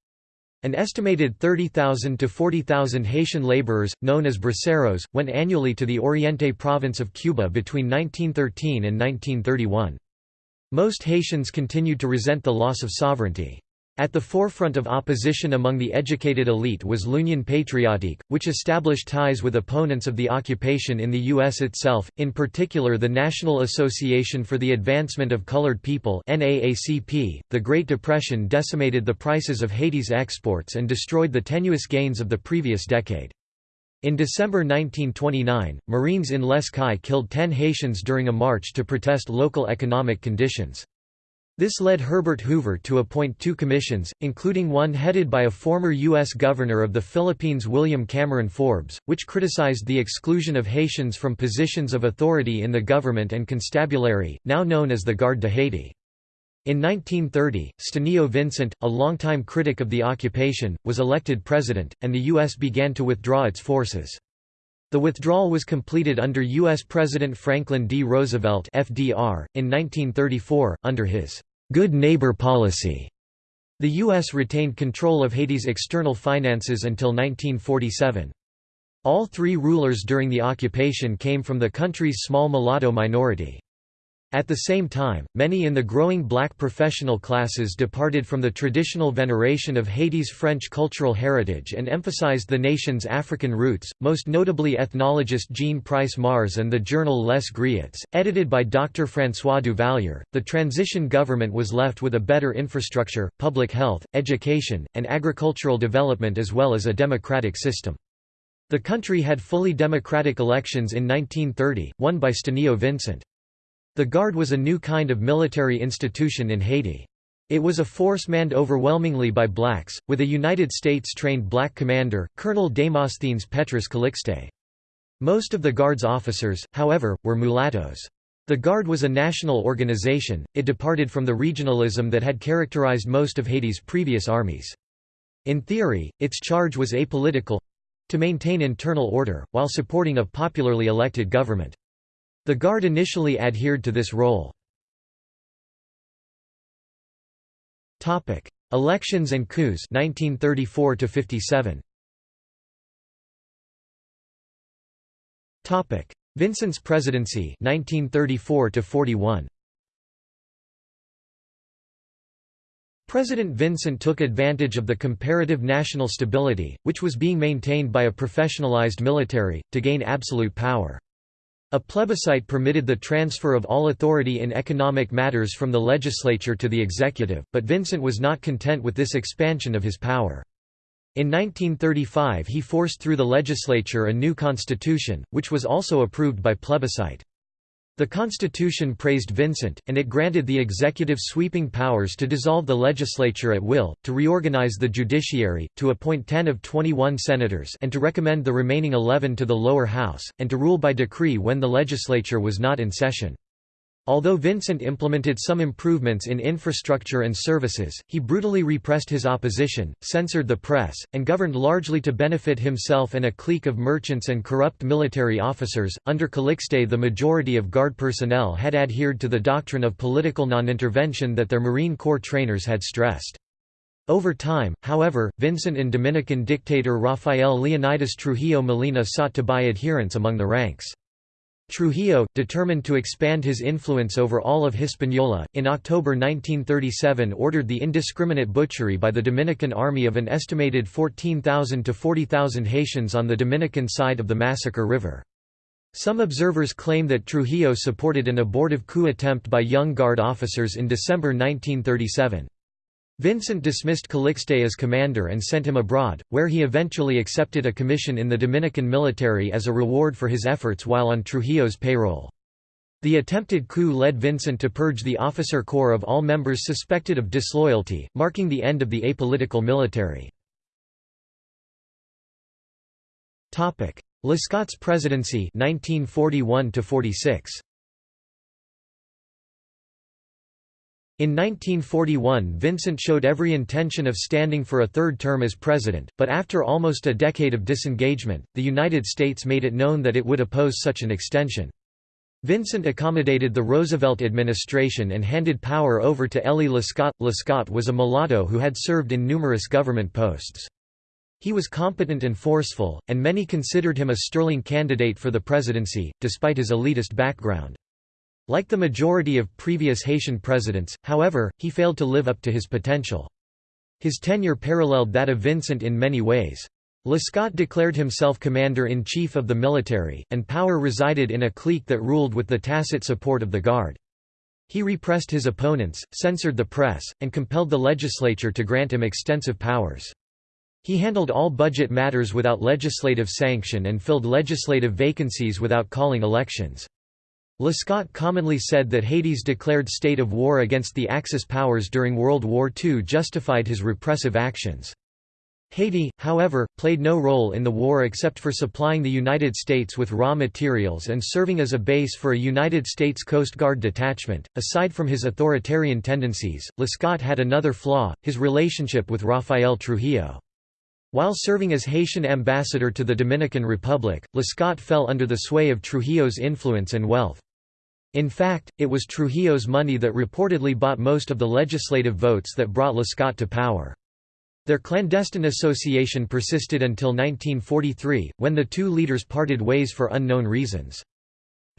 An estimated 30,000 to 40,000 Haitian laborers, known as braceros, went annually to the Oriente province of Cuba between 1913 and 1931. Most Haitians continued to resent the loss of sovereignty. At the forefront of opposition among the educated elite was L'Union Patriotique, which established ties with opponents of the occupation in the U.S. itself, in particular the National Association for the Advancement of Colored People .The Great Depression decimated the prices of Haiti's exports and destroyed the tenuous gains of the previous decade. In December 1929, Marines in Les Cayes killed 10 Haitians during a march to protest local economic conditions. This led Herbert Hoover to appoint two commissions, including one headed by a former U.S. Governor of the Philippines William Cameron Forbes, which criticized the exclusion of Haitians from positions of authority in the government and constabulary, now known as the Garde de Haiti. In 1930, Stenio Vincent, a longtime critic of the occupation, was elected president, and the U.S. began to withdraw its forces. The withdrawal was completed under U.S. President Franklin D. Roosevelt FDR, in 1934, under his «good neighbor policy». The U.S. retained control of Haiti's external finances until 1947. All three rulers during the occupation came from the country's small mulatto minority. At the same time, many in the growing black professional classes departed from the traditional veneration of Haiti's French cultural heritage and emphasized the nation's African roots, most notably ethnologist Jean Price Mars and the journal Les Griots, edited by Dr. François Duvalier. The transition government was left with a better infrastructure, public health, education, and agricultural development as well as a democratic system. The country had fully democratic elections in 1930, won by Stenio Vincent. The Guard was a new kind of military institution in Haiti. It was a force manned overwhelmingly by blacks, with a United States-trained black commander, Colonel Demosthenes Petrus Calixte. Most of the Guard's officers, however, were mulattoes. The Guard was a national organization, it departed from the regionalism that had characterized most of Haiti's previous armies. In theory, its charge was apolitical—to maintain internal order, while supporting a popularly elected government. The Guard initially adhered to this role. Elections and coups 1934 57. Vincent's presidency 1934 41 President Vincent took advantage of the comparative national stability, which was being maintained by a professionalized military, to gain absolute power. A plebiscite permitted the transfer of all authority in economic matters from the legislature to the executive, but Vincent was not content with this expansion of his power. In 1935 he forced through the legislature a new constitution, which was also approved by plebiscite. The constitution praised Vincent, and it granted the executive sweeping powers to dissolve the legislature at will, to reorganize the judiciary, to appoint 10 of 21 senators and to recommend the remaining 11 to the lower house, and to rule by decree when the legislature was not in session. Although Vincent implemented some improvements in infrastructure and services, he brutally repressed his opposition, censored the press, and governed largely to benefit himself and a clique of merchants and corrupt military officers. Under Calixte, the majority of Guard personnel had adhered to the doctrine of political non-intervention that their Marine Corps trainers had stressed. Over time, however, Vincent and Dominican dictator Rafael Leonidas Trujillo Molina sought to buy adherents among the ranks. Trujillo, determined to expand his influence over all of Hispaniola, in October 1937 ordered the indiscriminate butchery by the Dominican army of an estimated 14,000 to 40,000 Haitians on the Dominican side of the Massacre River. Some observers claim that Trujillo supported an abortive coup attempt by young Guard officers in December 1937. Vincent dismissed Calixte as commander and sent him abroad, where he eventually accepted a commission in the Dominican military as a reward for his efforts while on Trujillo's payroll. The attempted coup led Vincent to purge the officer corps of all members suspected of disloyalty, marking the end of the apolitical military. Lescot's presidency 1941 46. In 1941 Vincent showed every intention of standing for a third term as president, but after almost a decade of disengagement, the United States made it known that it would oppose such an extension. Vincent accommodated the Roosevelt administration and handed power over to Elie Lescot. Lescot was a mulatto who had served in numerous government posts. He was competent and forceful, and many considered him a sterling candidate for the presidency, despite his elitist background. Like the majority of previous Haitian presidents, however, he failed to live up to his potential. His tenure paralleled that of Vincent in many ways. Lescot declared himself commander-in-chief of the military, and power resided in a clique that ruled with the tacit support of the Guard. He repressed his opponents, censored the press, and compelled the legislature to grant him extensive powers. He handled all budget matters without legislative sanction and filled legislative vacancies without calling elections. Lescot commonly said that Haiti's declared state of war against the Axis powers during World War II justified his repressive actions. Haiti, however, played no role in the war except for supplying the United States with raw materials and serving as a base for a United States Coast Guard detachment. Aside from his authoritarian tendencies, Lescot had another flaw his relationship with Rafael Trujillo. While serving as Haitian ambassador to the Dominican Republic, Lescot fell under the sway of Trujillo's influence and wealth. In fact, it was Trujillo's money that reportedly bought most of the legislative votes that brought Lescot to power. Their clandestine association persisted until 1943, when the two leaders parted ways for unknown reasons.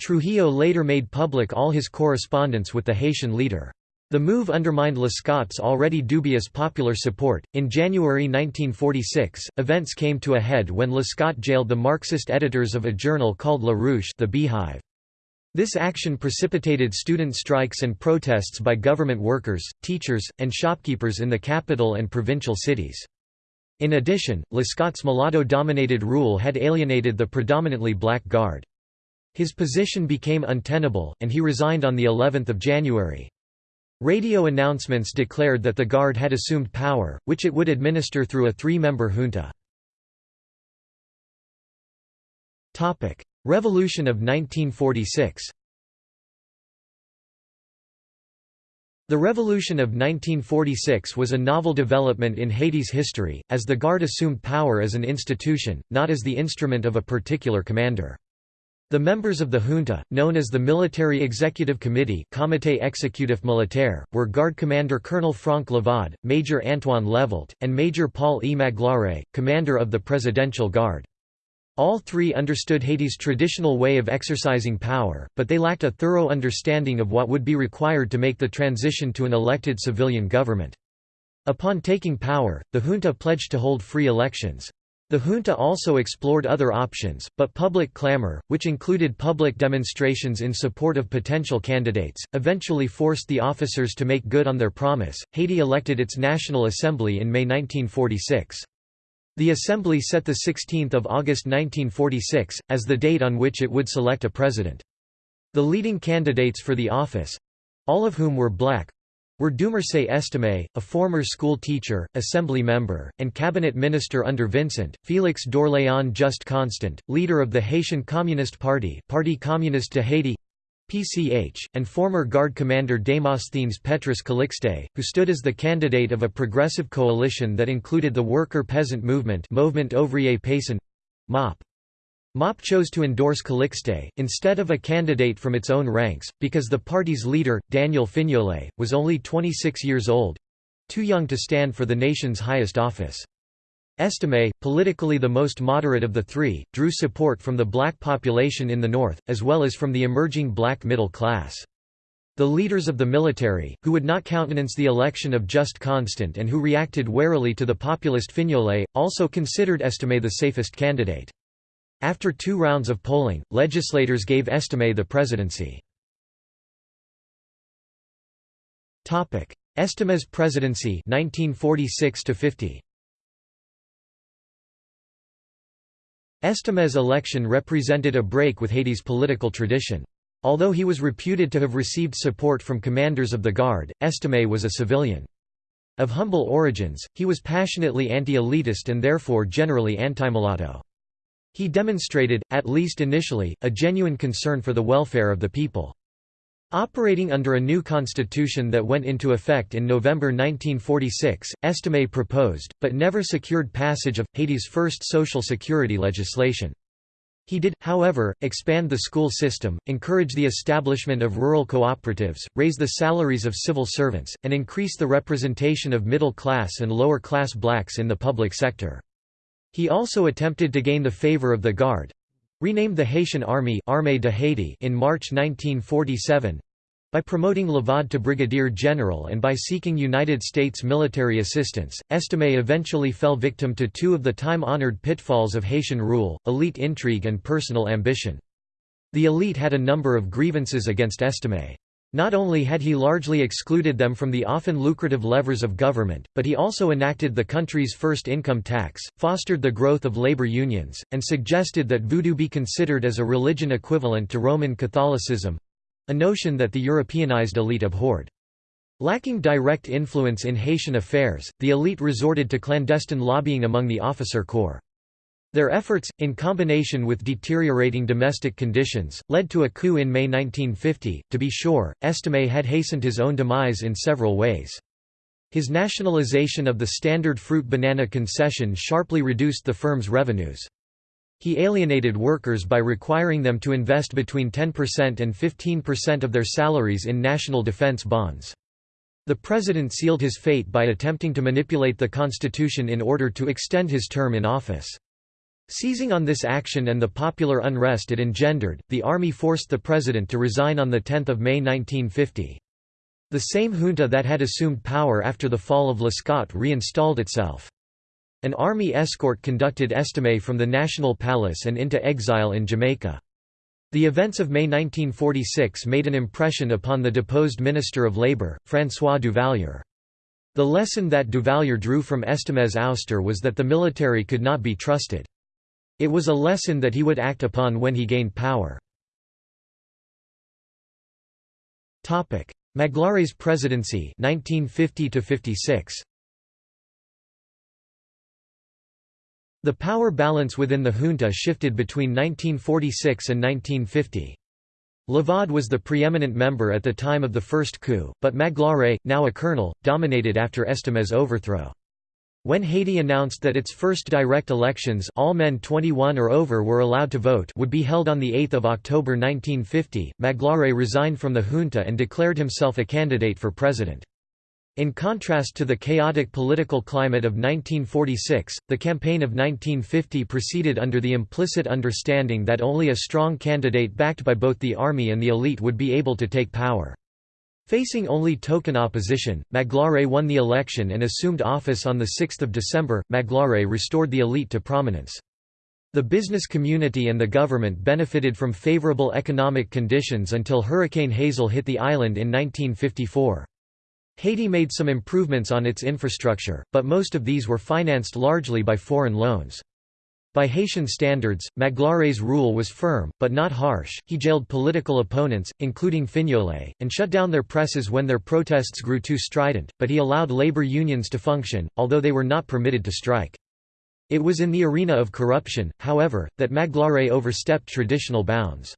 Trujillo later made public all his correspondence with the Haitian leader. The move undermined Lescot's already dubious popular support. In January 1946, events came to a head when Lescot jailed the Marxist editors of a journal called La Ruche, the Beehive. This action precipitated student strikes and protests by government workers, teachers, and shopkeepers in the capital and provincial cities. In addition, Lescot's mulatto-dominated rule had alienated the predominantly black guard. His position became untenable, and he resigned on the 11th of January. Radio announcements declared that the Guard had assumed power, which it would administer through a three-member junta. Revolution of 1946 The Revolution of 1946 was a novel development in Haiti's history, as the Guard assumed power as an institution, not as the instrument of a particular commander. The members of the junta, known as the Military Executive Committee Comité Exécutif Militaire, were Guard Commander Colonel Franck Lavaud, Major Antoine Levelt, and Major Paul E. Commander of the Presidential Guard. All three understood Haiti's traditional way of exercising power, but they lacked a thorough understanding of what would be required to make the transition to an elected civilian government. Upon taking power, the junta pledged to hold free elections. The junta also explored other options, but public clamor, which included public demonstrations in support of potential candidates, eventually forced the officers to make good on their promise. Haiti elected its National Assembly in May 1946. The Assembly set 16 August 1946, as the date on which it would select a president. The leading candidates for the office—all of whom were black, were Dumarsais Estimé, a former school teacher, assembly member, and cabinet minister under Vincent, Félix d'Orléans Just Constant, leader of the Haitian Communist Party Parti Communiste de Haiti PCH, and former Guard commander Démosthenes Petrus Calixte, who stood as the candidate of a progressive coalition that included the worker-peasant movement Mouvement Ouvrier Paysan MOP. MOP chose to endorse Calixte, instead of a candidate from its own ranks, because the party's leader, Daniel Fignolé, was only 26 years old—too young to stand for the nation's highest office. Estimé, politically the most moderate of the three, drew support from the black population in the north, as well as from the emerging black middle class. The leaders of the military, who would not countenance the election of Just Constant and who reacted warily to the populist Fignolé, also considered Estimé the safest candidate. After two rounds of polling, legislators gave Estimé the presidency. Estimé's presidency 1946 50. Estimé's election represented a break with Haiti's political tradition. Although he was reputed to have received support from commanders of the Guard, Estimé was a civilian. Of humble origins, he was passionately anti-elitist and therefore generally anti-mulatto. He demonstrated, at least initially, a genuine concern for the welfare of the people. Operating under a new constitution that went into effect in November 1946, Estimé proposed, but never secured passage of, Haiti's first social security legislation. He did, however, expand the school system, encourage the establishment of rural cooperatives, raise the salaries of civil servants, and increase the representation of middle-class and lower-class blacks in the public sector. He also attempted to gain the favor of the Guard, renamed the Haitian Army Armée de Haiti in March 1947 by promoting Lavaud to brigadier general and by seeking United States military assistance, Estimé eventually fell victim to two of the time-honored pitfalls of Haitian rule, elite intrigue and personal ambition. The elite had a number of grievances against Estimé. Not only had he largely excluded them from the often lucrative levers of government, but he also enacted the country's first income tax, fostered the growth of labor unions, and suggested that voodoo be considered as a religion equivalent to Roman Catholicism, a notion that the Europeanized elite abhorred. Lacking direct influence in Haitian affairs, the elite resorted to clandestine lobbying among the officer corps. Their efforts, in combination with deteriorating domestic conditions, led to a coup in May 1950. To be sure, Estimé had hastened his own demise in several ways. His nationalization of the standard fruit banana concession sharply reduced the firm's revenues. He alienated workers by requiring them to invest between 10% and 15% of their salaries in national defense bonds. The president sealed his fate by attempting to manipulate the constitution in order to extend his term in office. Seizing on this action and the popular unrest it engendered, the army forced the president to resign on 10 May 1950. The same junta that had assumed power after the fall of Lescot reinstalled itself. An army escort conducted Estimé from the National Palace and into exile in Jamaica. The events of May 1946 made an impression upon the deposed Minister of Labour, François Duvalier. The lesson that Duvalier drew from Estimé's ouster was that the military could not be trusted. It was a lesson that he would act upon when he gained power. Magloire's presidency 1950 56 The power balance within the junta shifted between 1946 and 1950. Lavaud was the preeminent member at the time of the first coup, but Maglare, now a colonel, dominated after Estimé's overthrow. When Haiti announced that its first direct elections all men 21 or over were allowed to vote would be held on 8 October 1950, Magloire resigned from the junta and declared himself a candidate for president. In contrast to the chaotic political climate of 1946, the campaign of 1950 proceeded under the implicit understanding that only a strong candidate backed by both the army and the elite would be able to take power. Facing only token opposition, Magloire won the election and assumed office on 6 December. Magloire restored the elite to prominence. The business community and the government benefited from favorable economic conditions until Hurricane Hazel hit the island in 1954. Haiti made some improvements on its infrastructure, but most of these were financed largely by foreign loans. By Haitian standards, Magloire's rule was firm, but not harsh. He jailed political opponents, including Fignolé, and shut down their presses when their protests grew too strident, but he allowed labor unions to function, although they were not permitted to strike. It was in the arena of corruption, however, that Magloire overstepped traditional bounds.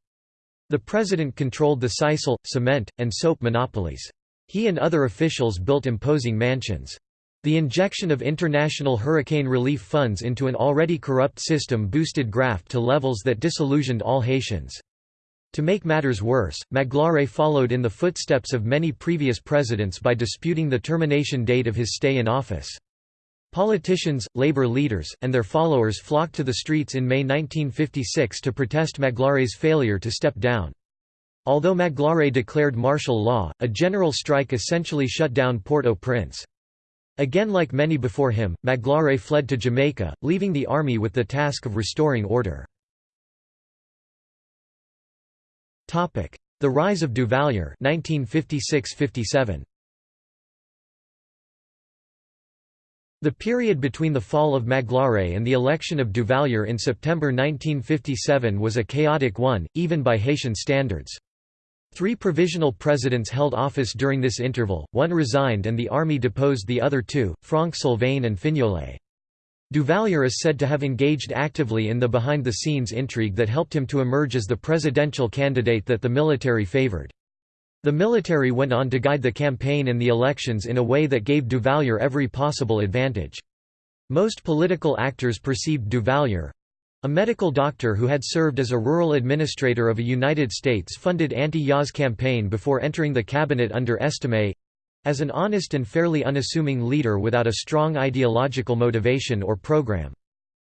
The president controlled the sisal, cement, and soap monopolies. He and other officials built imposing mansions. The injection of international hurricane relief funds into an already corrupt system boosted graft to levels that disillusioned all Haitians. To make matters worse, Magloire followed in the footsteps of many previous presidents by disputing the termination date of his stay in office. Politicians, labor leaders, and their followers flocked to the streets in May 1956 to protest Magloire's failure to step down. Although Magloire declared martial law, a general strike essentially shut down Port-au-Prince. Again like many before him, Magloire fled to Jamaica, leaving the army with the task of restoring order. The rise of Duvalier 1956–57. The period between the fall of Magloire and the election of Duvalier in September 1957 was a chaotic one, even by Haitian standards. Three provisional presidents held office during this interval, one resigned and the army deposed the other two, Franck Sylvain and Fignolé. Duvalier is said to have engaged actively in the behind-the-scenes intrigue that helped him to emerge as the presidential candidate that the military favored. The military went on to guide the campaign and the elections in a way that gave Duvalier every possible advantage. Most political actors perceived Duvalier, a medical doctor who had served as a rural administrator of a United States-funded anti-Yaws campaign before entering the cabinet under Estimé, as an honest and fairly unassuming leader without a strong ideological motivation or program.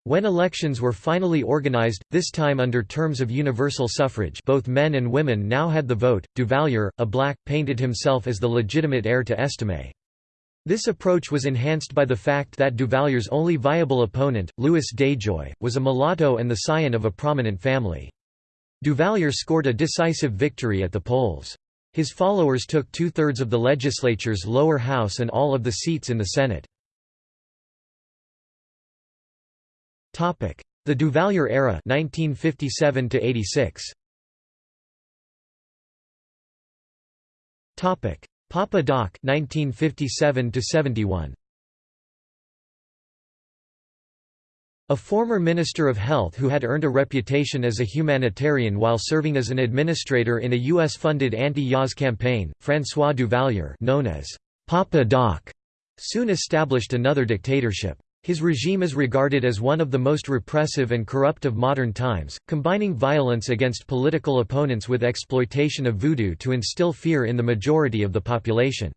When elections were finally organized, this time under terms of universal suffrage both men and women now had the vote, Duvalier, a black, painted himself as the legitimate heir to Estimé. This approach was enhanced by the fact that Duvalier's only viable opponent, Louis Déjoie, was a mulatto and the scion of a prominent family. Duvalier scored a decisive victory at the polls. His followers took two-thirds of the legislature's lower house and all of the seats in the Senate. The Duvalier era 1957 86. Papa Doc 1957 71 A former Minister of Health who had earned a reputation as a humanitarian while serving as an administrator in a U.S.-funded anti-Yaws campaign, François Duvalier known as Papa Doc, soon established another dictatorship. His regime is regarded as one of the most repressive and corrupt of modern times, combining violence against political opponents with exploitation of voodoo to instill fear in the majority of the population.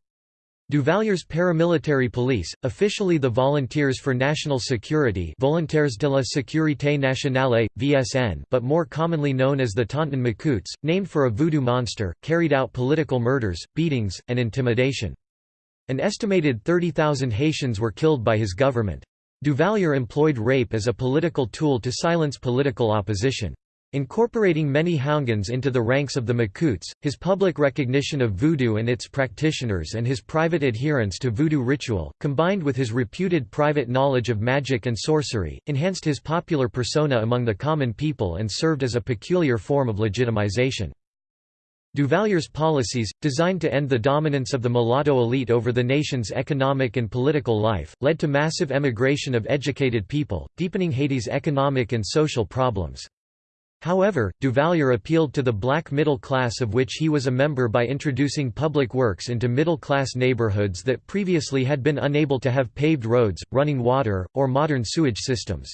Duvalier's paramilitary police, officially the Volunteers for National Security Volontaires de la Sécurité Nationale, VSN but more commonly known as the Tonton Macoutes, named for a voodoo monster, carried out political murders, beatings, and intimidation. An estimated 30,000 Haitians were killed by his government. Duvalier employed rape as a political tool to silence political opposition. Incorporating many Houngans into the ranks of the Macoutes, his public recognition of voodoo and its practitioners and his private adherence to voodoo ritual, combined with his reputed private knowledge of magic and sorcery, enhanced his popular persona among the common people and served as a peculiar form of legitimization. Duvalier's policies, designed to end the dominance of the mulatto elite over the nation's economic and political life, led to massive emigration of educated people, deepening Haiti's economic and social problems. However, Duvalier appealed to the black middle class of which he was a member by introducing public works into middle-class neighborhoods that previously had been unable to have paved roads, running water, or modern sewage systems.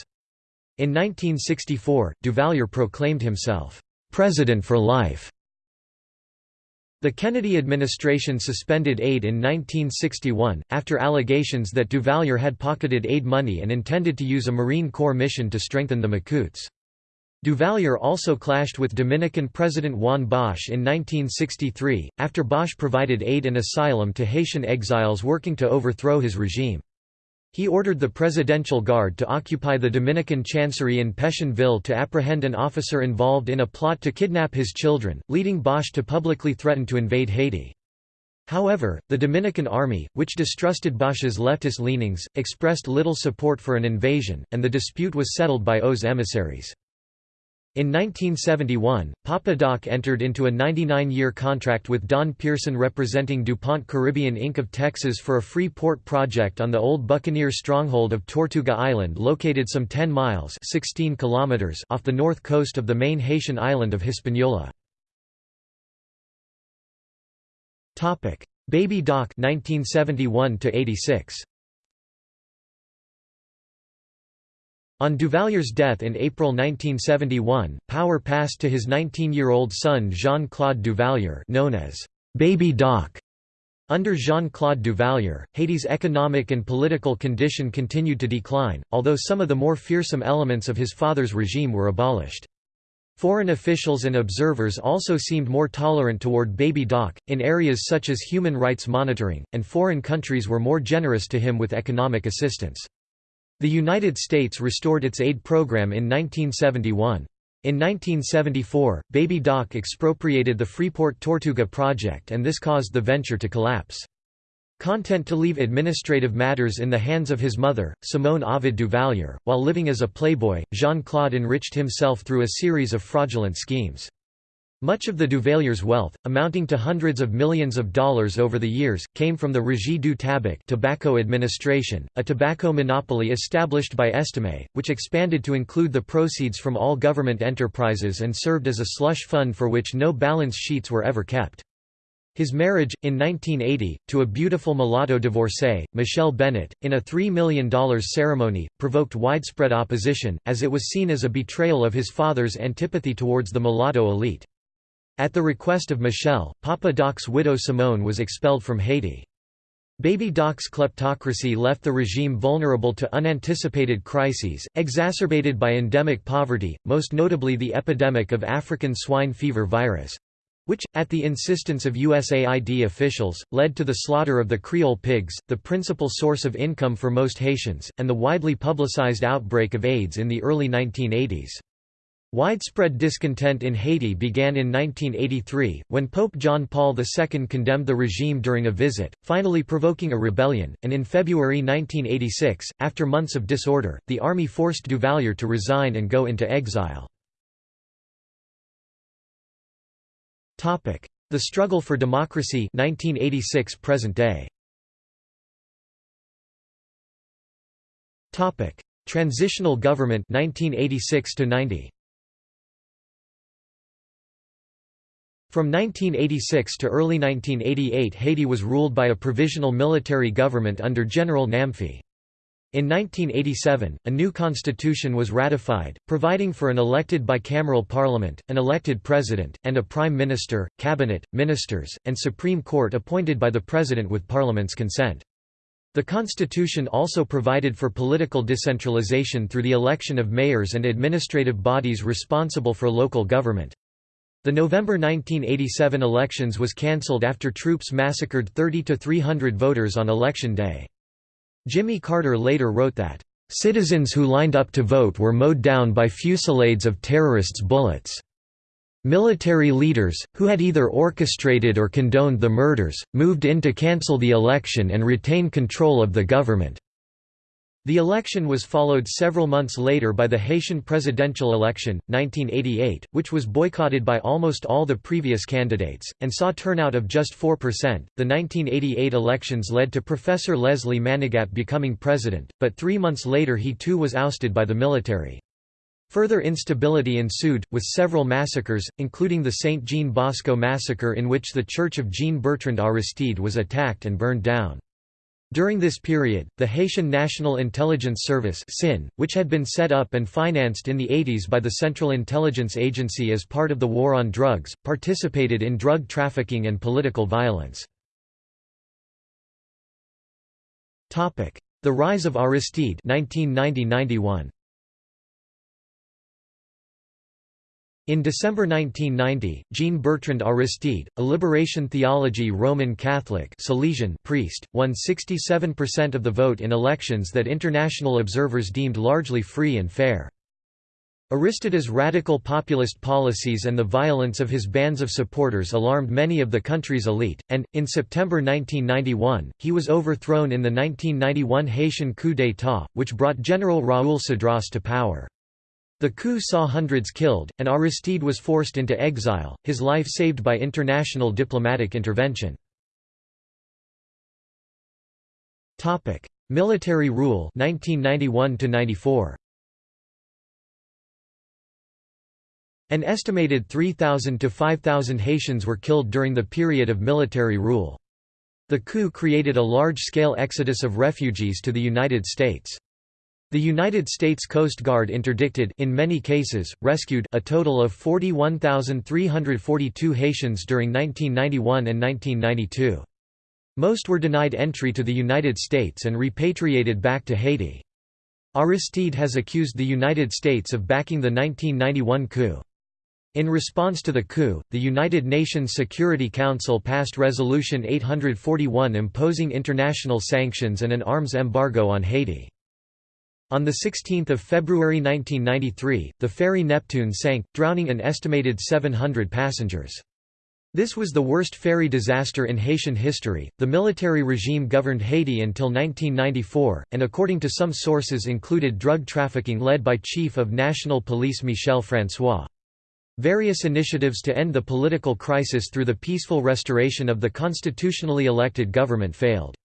In 1964, Duvalier proclaimed himself, "'President for Life' The Kennedy administration suspended aid in 1961, after allegations that Duvalier had pocketed aid money and intended to use a Marine Corps mission to strengthen the Macoutes. Duvalier also clashed with Dominican President Juan Bosch in 1963, after Bosch provided aid and asylum to Haitian exiles working to overthrow his regime. He ordered the Presidential Guard to occupy the Dominican Chancery in Pétionville to apprehend an officer involved in a plot to kidnap his children, leading Bosch to publicly threaten to invade Haiti. However, the Dominican army, which distrusted Bosch's leftist leanings, expressed little support for an invasion, and the dispute was settled by OAS emissaries. In 1971, Papa Doc entered into a 99-year contract with Don Pearson representing DuPont Caribbean Inc. of Texas for a free port project on the old Buccaneer stronghold of Tortuga Island located some 10 miles 16 kilometers off the north coast of the main Haitian island of Hispaniola. Baby Doc 1971 86. On Duvalier's death in April 1971, power passed to his 19-year-old son Jean-Claude Duvalier known as Baby Doc. Under Jean-Claude Duvalier, Haiti's economic and political condition continued to decline, although some of the more fearsome elements of his father's regime were abolished. Foreign officials and observers also seemed more tolerant toward Baby Doc, in areas such as human rights monitoring, and foreign countries were more generous to him with economic assistance. The United States restored its aid program in 1971. In 1974, Baby Doc expropriated the Freeport Tortuga project and this caused the venture to collapse. Content to leave administrative matters in the hands of his mother, Simone Ovide Duvalier. While living as a playboy, Jean-Claude enriched himself through a series of fraudulent schemes. Much of the Duvalier's wealth, amounting to hundreds of millions of dollars over the years, came from the Régie du Tabac tobacco administration, a tobacco monopoly established by Estimé, which expanded to include the proceeds from all government enterprises and served as a slush fund for which no balance sheets were ever kept. His marriage, in 1980, to a beautiful mulatto divorcee, Michelle Bennett, in a $3 million ceremony, provoked widespread opposition, as it was seen as a betrayal of his father's antipathy towards the mulatto elite. At the request of Michelle, Papa Doc's widow Simone was expelled from Haiti. Baby Doc's kleptocracy left the regime vulnerable to unanticipated crises, exacerbated by endemic poverty, most notably the epidemic of African swine fever virus which, at the insistence of USAID officials, led to the slaughter of the Creole pigs, the principal source of income for most Haitians, and the widely publicized outbreak of AIDS in the early 1980s. Widespread discontent in Haiti began in 1983, when Pope John Paul II condemned the regime during a visit, finally provoking a rebellion, and in February 1986, after months of disorder, the army forced Duvalier to resign and go into exile. The struggle for democracy 1986 present day. Transitional government 1986 90. From 1986 to early 1988 Haiti was ruled by a provisional military government under General Namphy. In 1987, a new constitution was ratified, providing for an elected bicameral parliament, an elected president, and a prime minister, cabinet, ministers, and Supreme Court appointed by the president with parliament's consent. The constitution also provided for political decentralization through the election of mayors and administrative bodies responsible for local government. The November 1987 elections was cancelled after troops massacred 30 to 300 voters on election day. Jimmy Carter later wrote that, "...citizens who lined up to vote were mowed down by fusillades of terrorists' bullets." Military leaders, who had either orchestrated or condoned the murders, moved in to cancel the election and retain control of the government. The election was followed several months later by the Haitian presidential election, 1988, which was boycotted by almost all the previous candidates, and saw turnout of just 4%. The 1988 elections led to Professor Leslie Manigat becoming president, but three months later he too was ousted by the military. Further instability ensued, with several massacres, including the St. Jean Bosco massacre in which the church of Jean-Bertrand Aristide was attacked and burned down. During this period, the Haitian National Intelligence Service which had been set up and financed in the 80s by the Central Intelligence Agency as part of the war on drugs, participated in drug trafficking and political violence. The rise of Aristide 1990 In December 1990, Jean-Bertrand Aristide, a liberation theology Roman Catholic Salesian priest, won 67% of the vote in elections that international observers deemed largely free and fair. Aristide's radical populist policies and the violence of his bands of supporters alarmed many of the country's elite, and, in September 1991, he was overthrown in the 1991 Haitian coup d'état, which brought General Raoul Cedras to power. The coup saw hundreds killed, and Aristide was forced into exile, his life saved by international diplomatic intervention. Military rule 1991 94. An estimated 3,000 to 5,000 Haitians were killed during the period of military rule. The coup created a large-scale exodus of refugees to the United States. The United States Coast Guard interdicted in many cases, rescued a total of 41,342 Haitians during 1991 and 1992. Most were denied entry to the United States and repatriated back to Haiti. Aristide has accused the United States of backing the 1991 coup. In response to the coup, the United Nations Security Council passed Resolution 841 imposing international sanctions and an arms embargo on Haiti. On 16 February 1993, the ferry Neptune sank, drowning an estimated 700 passengers. This was the worst ferry disaster in Haitian history. The military regime governed Haiti until 1994, and according to some sources included drug trafficking led by Chief of National Police Michel François. Various initiatives to end the political crisis through the peaceful restoration of the constitutionally elected government failed.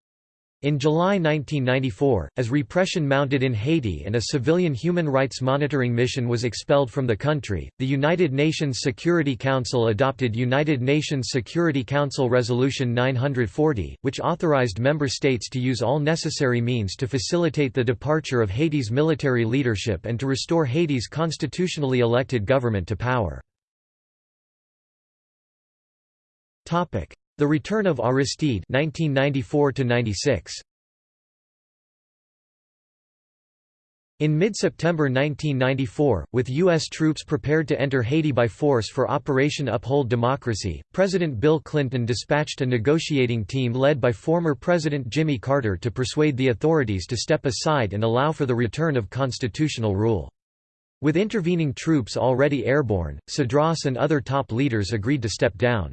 In July 1994, as repression mounted in Haiti and a civilian human rights monitoring mission was expelled from the country, the United Nations Security Council adopted United Nations Security Council Resolution 940, which authorized member states to use all necessary means to facilitate the departure of Haiti's military leadership and to restore Haiti's constitutionally elected government to power. The Return of Aristide 1994 -96. In mid-September 1994, with U.S. troops prepared to enter Haiti by force for Operation Uphold Democracy, President Bill Clinton dispatched a negotiating team led by former President Jimmy Carter to persuade the authorities to step aside and allow for the return of constitutional rule. With intervening troops already airborne, Cedras and other top leaders agreed to step down.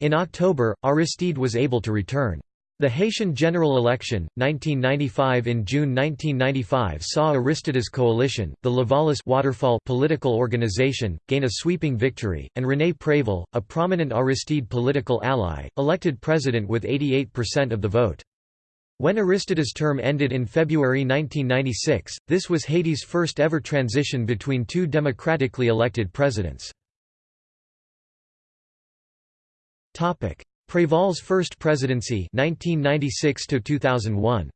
In October, Aristide was able to return. The Haitian general election, 1995 In June 1995 saw Aristide's coalition, the Lavalas Waterfall political organization, gain a sweeping victory, and René Préval, a prominent Aristide political ally, elected president with 88% of the vote. When Aristide's term ended in February 1996, this was Haiti's first ever transition between two democratically elected presidents. Topic: Préval's first presidency 1996 to 2001.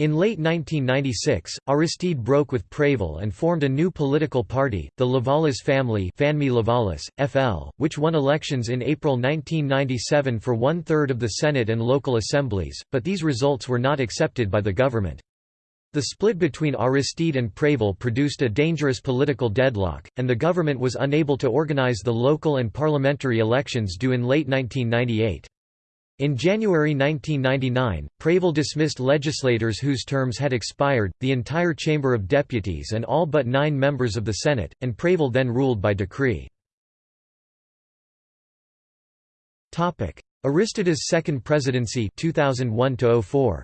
In late 1996, Aristide broke with Préval and formed a new political party, the Lavalas family Famille Lavalas, FL, which won elections in April 1997 for one-third of the Senate and local assemblies, but these results were not accepted by the government. The split between Aristide and Préval produced a dangerous political deadlock, and the government was unable to organize the local and parliamentary elections due in late 1998. In January 1999, Préval dismissed legislators whose terms had expired, the entire Chamber of Deputies and all but nine members of the Senate, and Préval then ruled by decree. Aristides' second presidency 2001 -04.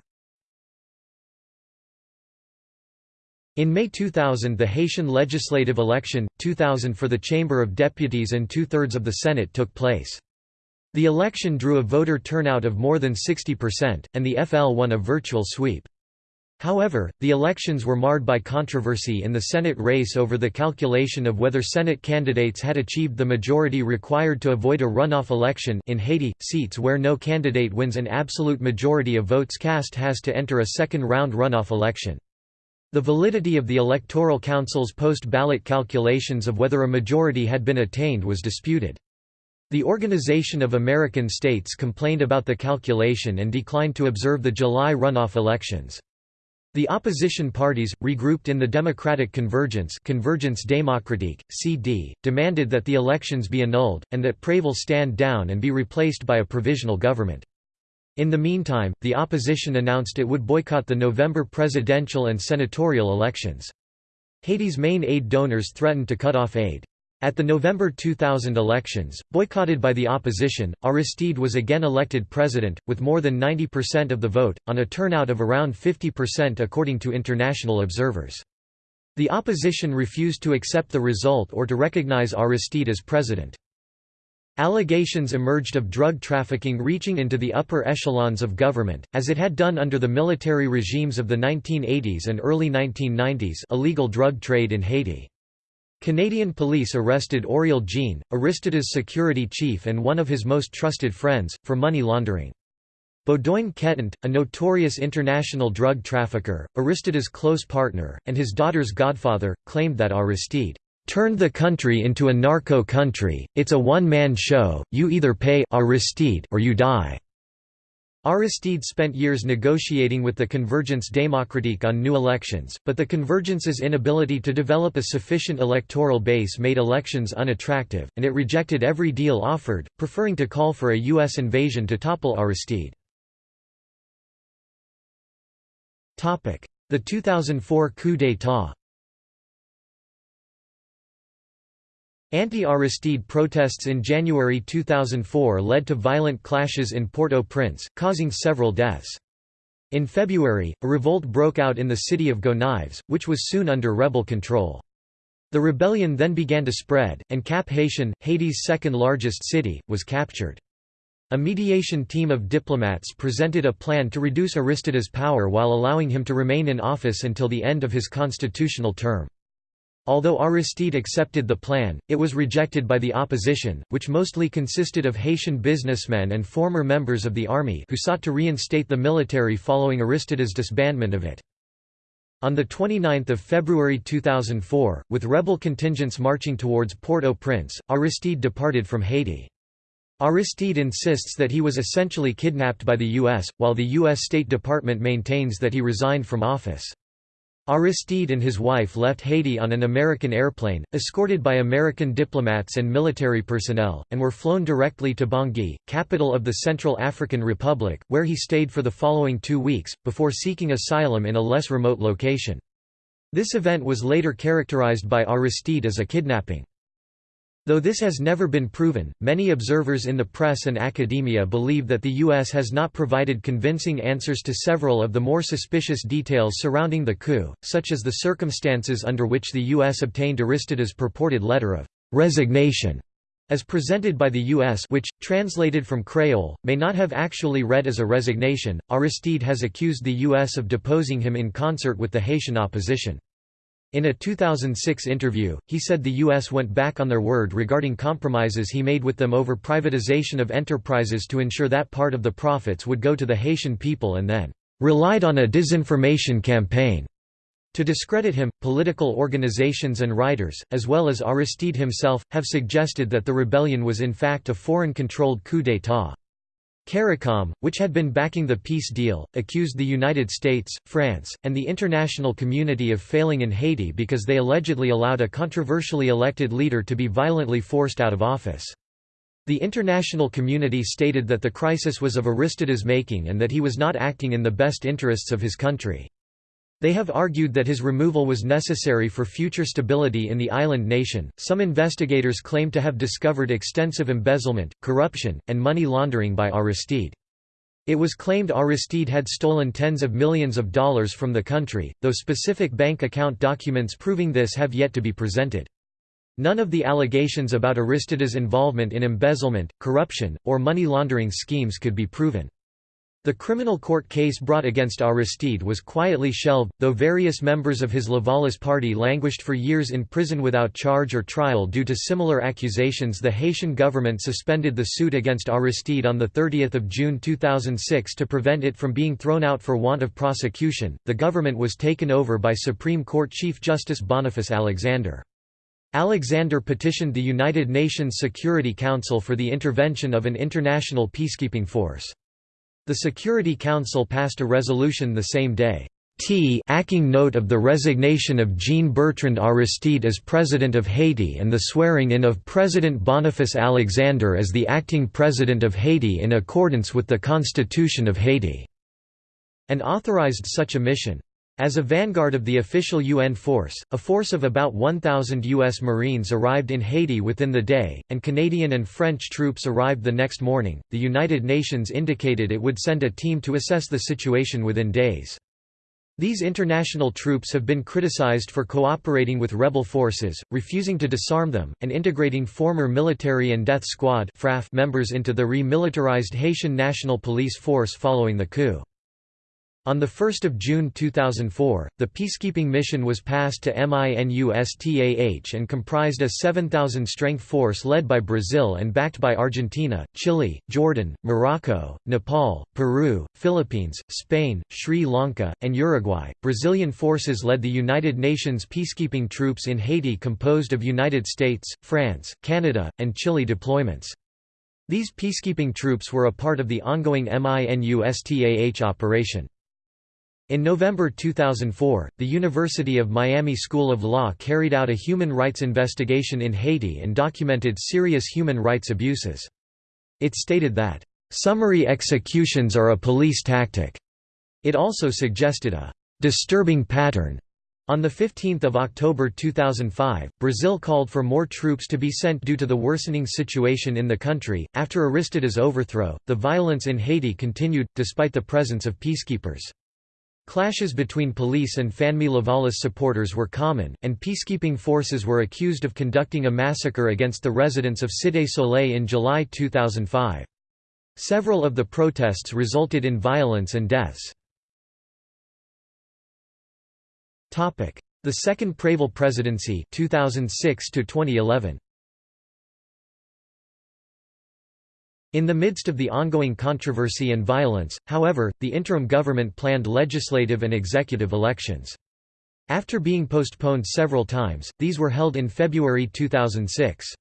In May 2000 the Haitian legislative election, 2000 for the Chamber of Deputies and two-thirds of the Senate took place. The election drew a voter turnout of more than 60%, and the FL won a virtual sweep. However, the elections were marred by controversy in the Senate race over the calculation of whether Senate candidates had achieved the majority required to avoid a runoff election in Haiti, seats where no candidate wins an absolute majority of votes cast has to enter a second-round runoff election. The validity of the Electoral Council's post-ballot calculations of whether a majority had been attained was disputed. The Organization of American States complained about the calculation and declined to observe the July runoff elections. The opposition parties, regrouped in the Democratic Convergence Convergence Démocratique, CD, demanded that the elections be annulled, and that Préval stand down and be replaced by a provisional government. In the meantime, the opposition announced it would boycott the November presidential and senatorial elections. Haiti's main aid donors threatened to cut off aid. At the November 2000 elections, boycotted by the opposition, Aristide was again elected president, with more than 90% of the vote, on a turnout of around 50% according to international observers. The opposition refused to accept the result or to recognize Aristide as president. Allegations emerged of drug trafficking reaching into the upper echelons of government, as it had done under the military regimes of the 1980s and early 1990s illegal drug trade in Haiti. Canadian police arrested Oriel Jean, Aristides' security chief and one of his most trusted friends, for money laundering. Beaudoin Ketant, a notorious international drug trafficker, Aristides' close partner, and his daughter's godfather, claimed that Aristide turned the country into a narco country, it's a one-man show, you either pay Aristide or you die." Aristide spent years negotiating with the Convergence Démocratique on new elections, but the Convergence's inability to develop a sufficient electoral base made elections unattractive, and it rejected every deal offered, preferring to call for a U.S. invasion to topple Aristide. The 2004 coup d'état Anti-Aristide protests in January 2004 led to violent clashes in Port-au-Prince, causing several deaths. In February, a revolt broke out in the city of Gonaives, which was soon under rebel control. The rebellion then began to spread, and Cap Haitien, Haiti's second-largest city, was captured. A mediation team of diplomats presented a plan to reduce Aristides' power while allowing him to remain in office until the end of his constitutional term. Although Aristide accepted the plan, it was rejected by the opposition, which mostly consisted of Haitian businessmen and former members of the army who sought to reinstate the military following Aristides' disbandment of it. On 29 February 2004, with rebel contingents marching towards Port-au-Prince, Aristide departed from Haiti. Aristide insists that he was essentially kidnapped by the U.S., while the U.S. State Department maintains that he resigned from office. Aristide and his wife left Haiti on an American airplane, escorted by American diplomats and military personnel, and were flown directly to Bangui, capital of the Central African Republic, where he stayed for the following two weeks, before seeking asylum in a less remote location. This event was later characterized by Aristide as a kidnapping. Though this has never been proven, many observers in the press and academia believe that the U.S. has not provided convincing answers to several of the more suspicious details surrounding the coup, such as the circumstances under which the U.S. obtained Aristides' purported letter of resignation as presented by the U.S. which, translated from Creole, may not have actually read as a resignation. Aristide has accused the U.S. of deposing him in concert with the Haitian opposition. In a 2006 interview, he said the U.S. went back on their word regarding compromises he made with them over privatization of enterprises to ensure that part of the profits would go to the Haitian people and then relied on a disinformation campaign. To discredit him, political organizations and writers, as well as Aristide himself, have suggested that the rebellion was in fact a foreign-controlled coup d'état. CARICOM, which had been backing the peace deal, accused the United States, France, and the international community of failing in Haiti because they allegedly allowed a controversially elected leader to be violently forced out of office. The international community stated that the crisis was of Aristides' making and that he was not acting in the best interests of his country. They have argued that his removal was necessary for future stability in the island nation. Some investigators claim to have discovered extensive embezzlement, corruption, and money laundering by Aristide. It was claimed Aristide had stolen tens of millions of dollars from the country, though specific bank account documents proving this have yet to be presented. None of the allegations about Aristide's involvement in embezzlement, corruption, or money laundering schemes could be proven. The criminal court case brought against Aristide was quietly shelved, though various members of his Lavalas party languished for years in prison without charge or trial due to similar accusations. The Haitian government suspended the suit against Aristide on 30 June 2006 to prevent it from being thrown out for want of prosecution. The government was taken over by Supreme Court Chief Justice Boniface Alexander. Alexander petitioned the United Nations Security Council for the intervention of an international peacekeeping force. The Security Council passed a resolution the same day. T acting note of the resignation of Jean-Bertrand Aristide as President of Haiti and the swearing-in of President Boniface Alexander as the acting President of Haiti in accordance with the Constitution of Haiti", and authorized such a mission. As a vanguard of the official UN force, a force of about 1,000 U.S. Marines arrived in Haiti within the day, and Canadian and French troops arrived the next morning. The United Nations indicated it would send a team to assess the situation within days. These international troops have been criticized for cooperating with rebel forces, refusing to disarm them, and integrating former military and death squad members into the re-militarized Haitian National Police Force following the coup. On 1 June 2004, the peacekeeping mission was passed to MINUSTAH and comprised a 7,000-strength force led by Brazil and backed by Argentina, Chile, Jordan, Morocco, Nepal, Peru, Philippines, Spain, Sri Lanka, and Uruguay. Brazilian forces led the United Nations peacekeeping troops in Haiti composed of United States, France, Canada, and Chile deployments. These peacekeeping troops were a part of the ongoing MINUSTAH operation. In November 2004, the University of Miami School of Law carried out a human rights investigation in Haiti and documented serious human rights abuses. It stated that, "...summary executions are a police tactic." It also suggested a "...disturbing pattern." On 15 October 2005, Brazil called for more troops to be sent due to the worsening situation in the country. After Aristide's overthrow, the violence in Haiti continued, despite the presence of peacekeepers. Clashes between police and Fanmi Lavalas supporters were common, and peacekeeping forces were accused of conducting a massacre against the residents of Cité Soleil in July 2005. Several of the protests resulted in violence and deaths. The Second Préval Presidency 2006 2011. In the midst of the ongoing controversy and violence, however, the interim government planned legislative and executive elections. After being postponed several times, these were held in February 2006.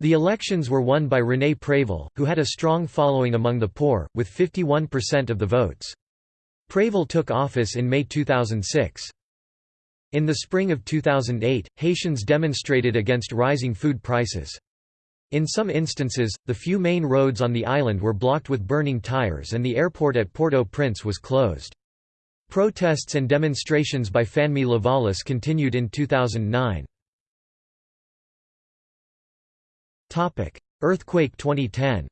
The elections were won by René Préval, who had a strong following among the poor, with 51% of the votes. Préval took office in May 2006. In the spring of 2008, Haitians demonstrated against rising food prices. In some instances, the few main roads on the island were blocked with burning tires and the airport at Port-au-Prince was closed. Protests and demonstrations by Fanmi Lavalas continued in 2009. Earthquake 2010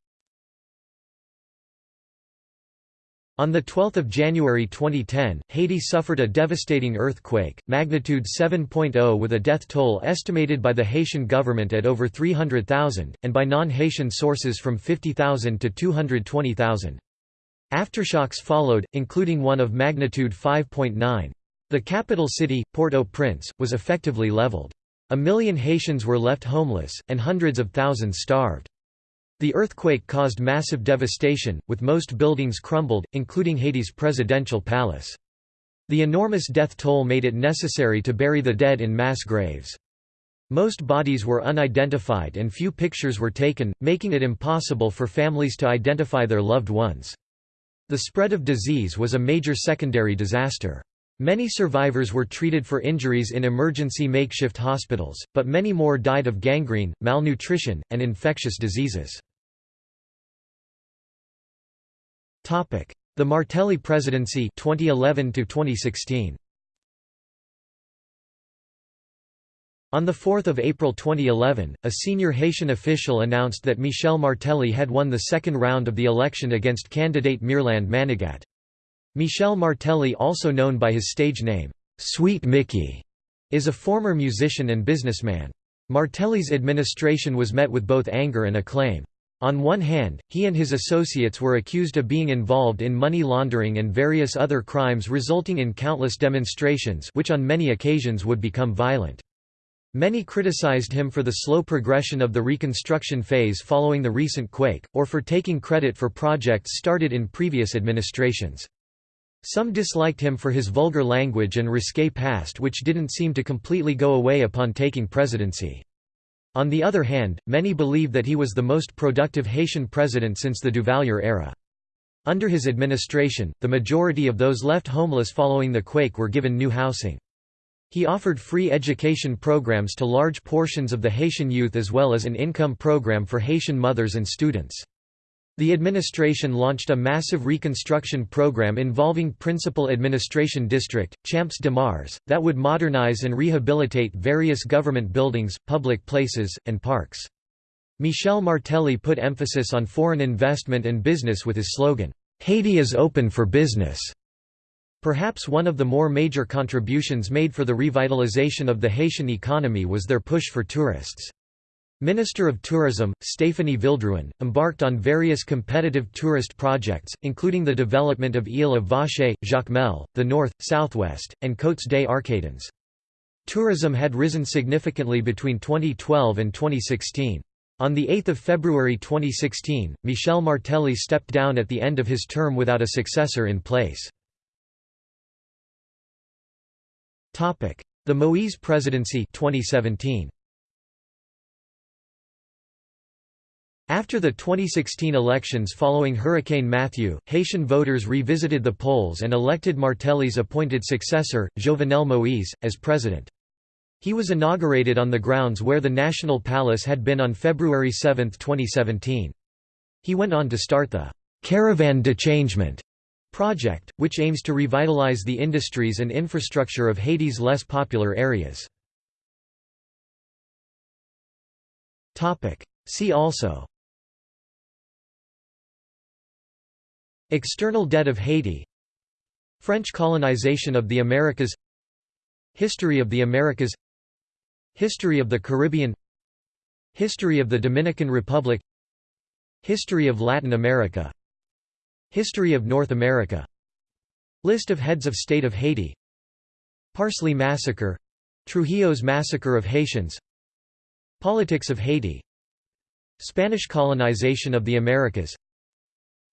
On 12 January 2010, Haiti suffered a devastating earthquake, magnitude 7.0 with a death toll estimated by the Haitian government at over 300,000, and by non-Haitian sources from 50,000 to 220,000. Aftershocks followed, including one of magnitude 5.9. The capital city, Port-au-Prince, was effectively leveled. A million Haitians were left homeless, and hundreds of thousands starved. The earthquake caused massive devastation, with most buildings crumbled, including Haiti's presidential palace. The enormous death toll made it necessary to bury the dead in mass graves. Most bodies were unidentified and few pictures were taken, making it impossible for families to identify their loved ones. The spread of disease was a major secondary disaster. Many survivors were treated for injuries in emergency makeshift hospitals, but many more died of gangrene, malnutrition, and infectious diseases. Topic: The Martelly presidency 2011 to 2016. On 4 April 2011, a senior Haitian official announced that Michel Martelly had won the second round of the election against candidate Mirlande Manigat. Michel Martelly also known by his stage name, Sweet Mickey, is a former musician and businessman. Martelly's administration was met with both anger and acclaim. On one hand, he and his associates were accused of being involved in money laundering and various other crimes resulting in countless demonstrations which on many occasions would become violent. Many criticized him for the slow progression of the reconstruction phase following the recent quake, or for taking credit for projects started in previous administrations. Some disliked him for his vulgar language and risque past which didn't seem to completely go away upon taking presidency. On the other hand, many believe that he was the most productive Haitian president since the Duvalier era. Under his administration, the majority of those left homeless following the quake were given new housing. He offered free education programs to large portions of the Haitian youth as well as an income program for Haitian mothers and students. The administration launched a massive reconstruction program involving Principal Administration District, Champs de Mars, that would modernize and rehabilitate various government buildings, public places, and parks. Michel Martelly put emphasis on foreign investment and business with his slogan, Haiti is open for business. Perhaps one of the more major contributions made for the revitalization of the Haitian economy was their push for tourists. Minister of Tourism, Stéphanie Villedrouin, embarked on various competitive tourist projects, including the development of Ile of Vacher, Jacmel, the North, Southwest, and Côtes des Arcadins. Tourism had risen significantly between 2012 and 2016. On 8 February 2016, Michel Martelly stepped down at the end of his term without a successor in place. The Moïse presidency 2017. After the 2016 elections following Hurricane Matthew, Haitian voters revisited the polls and elected Martelly's appointed successor, Jovenel Moïse, as president. He was inaugurated on the grounds where the National Palace had been on February 7, 2017. He went on to start the «Caravan de Changement» project, which aims to revitalize the industries and infrastructure of Haiti's less popular areas. See also External debt of Haiti. French colonization of the Americas. History of the Americas. History of the Caribbean. History of the Dominican Republic. History of Latin America. History of North America. List of heads of state of Haiti. Parsley Massacre. Trujillo's Massacre of Haitians. Politics of Haiti. Spanish colonization of the Americas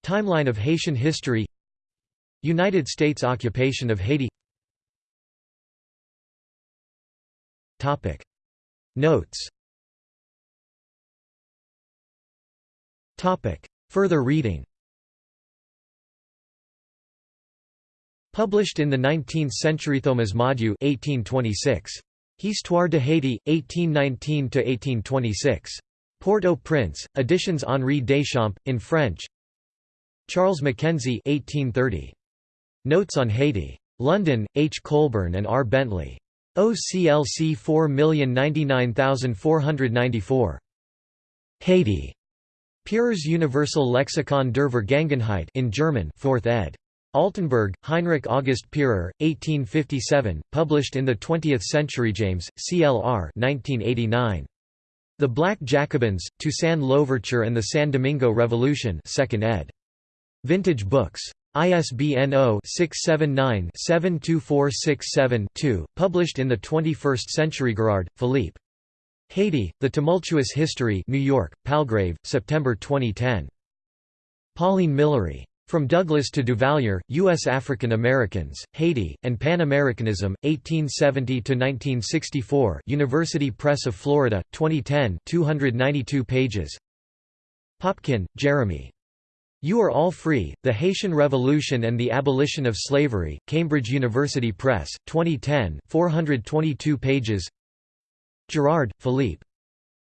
Timeline of Haitian history. United States occupation of Haiti. Topic. Notes. Topic. Further reading. Published in the 19th century Thomas Madiou 1826. Histoire de Haiti, 1819–1826. Port-au-Prince, Editions Henri Deschamps, in French Charles Mackenzie 1830. Notes on Haiti. London, H. Colburn and R. Bentley. OCLC 4099494. Haiti. Pierer's Universal Lexikon der Vergangenheit in German 4th ed. Altenburg, Heinrich August Pierer, 1857, published in the 20th Century. James, CLR 1989. The Black Jacobins, Toussaint Louverture and the San Domingo Revolution 2nd ed. Vintage Books. ISBN 0-679-72467-2, published in the 21st Century. Girard, Philippe. Haiti, The Tumultuous History New York, Palgrave, September 2010. Polyné Millery. From Douglass to Duvalier, U.S. African Americans, Haiti, and Pan-Americanism, 1870–1964 University Press of Florida, 2010 292 pages Popkin, Jeremy. You Are All Free, The Haitian Revolution and the Abolition of Slavery, Cambridge University Press, 2010 422 pages Girard, Philippe.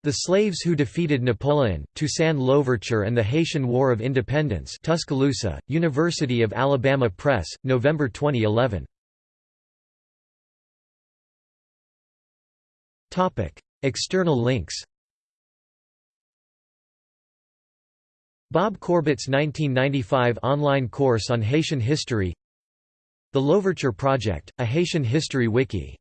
The Slaves Who Defeated Napoleon, Toussaint Louverture and the Haitian War of Independence Tuscaloosa, University of Alabama Press, November 2011. External links Bob Corbett's 1995 online course on Haitian history The Louverture Project, a Haitian history wiki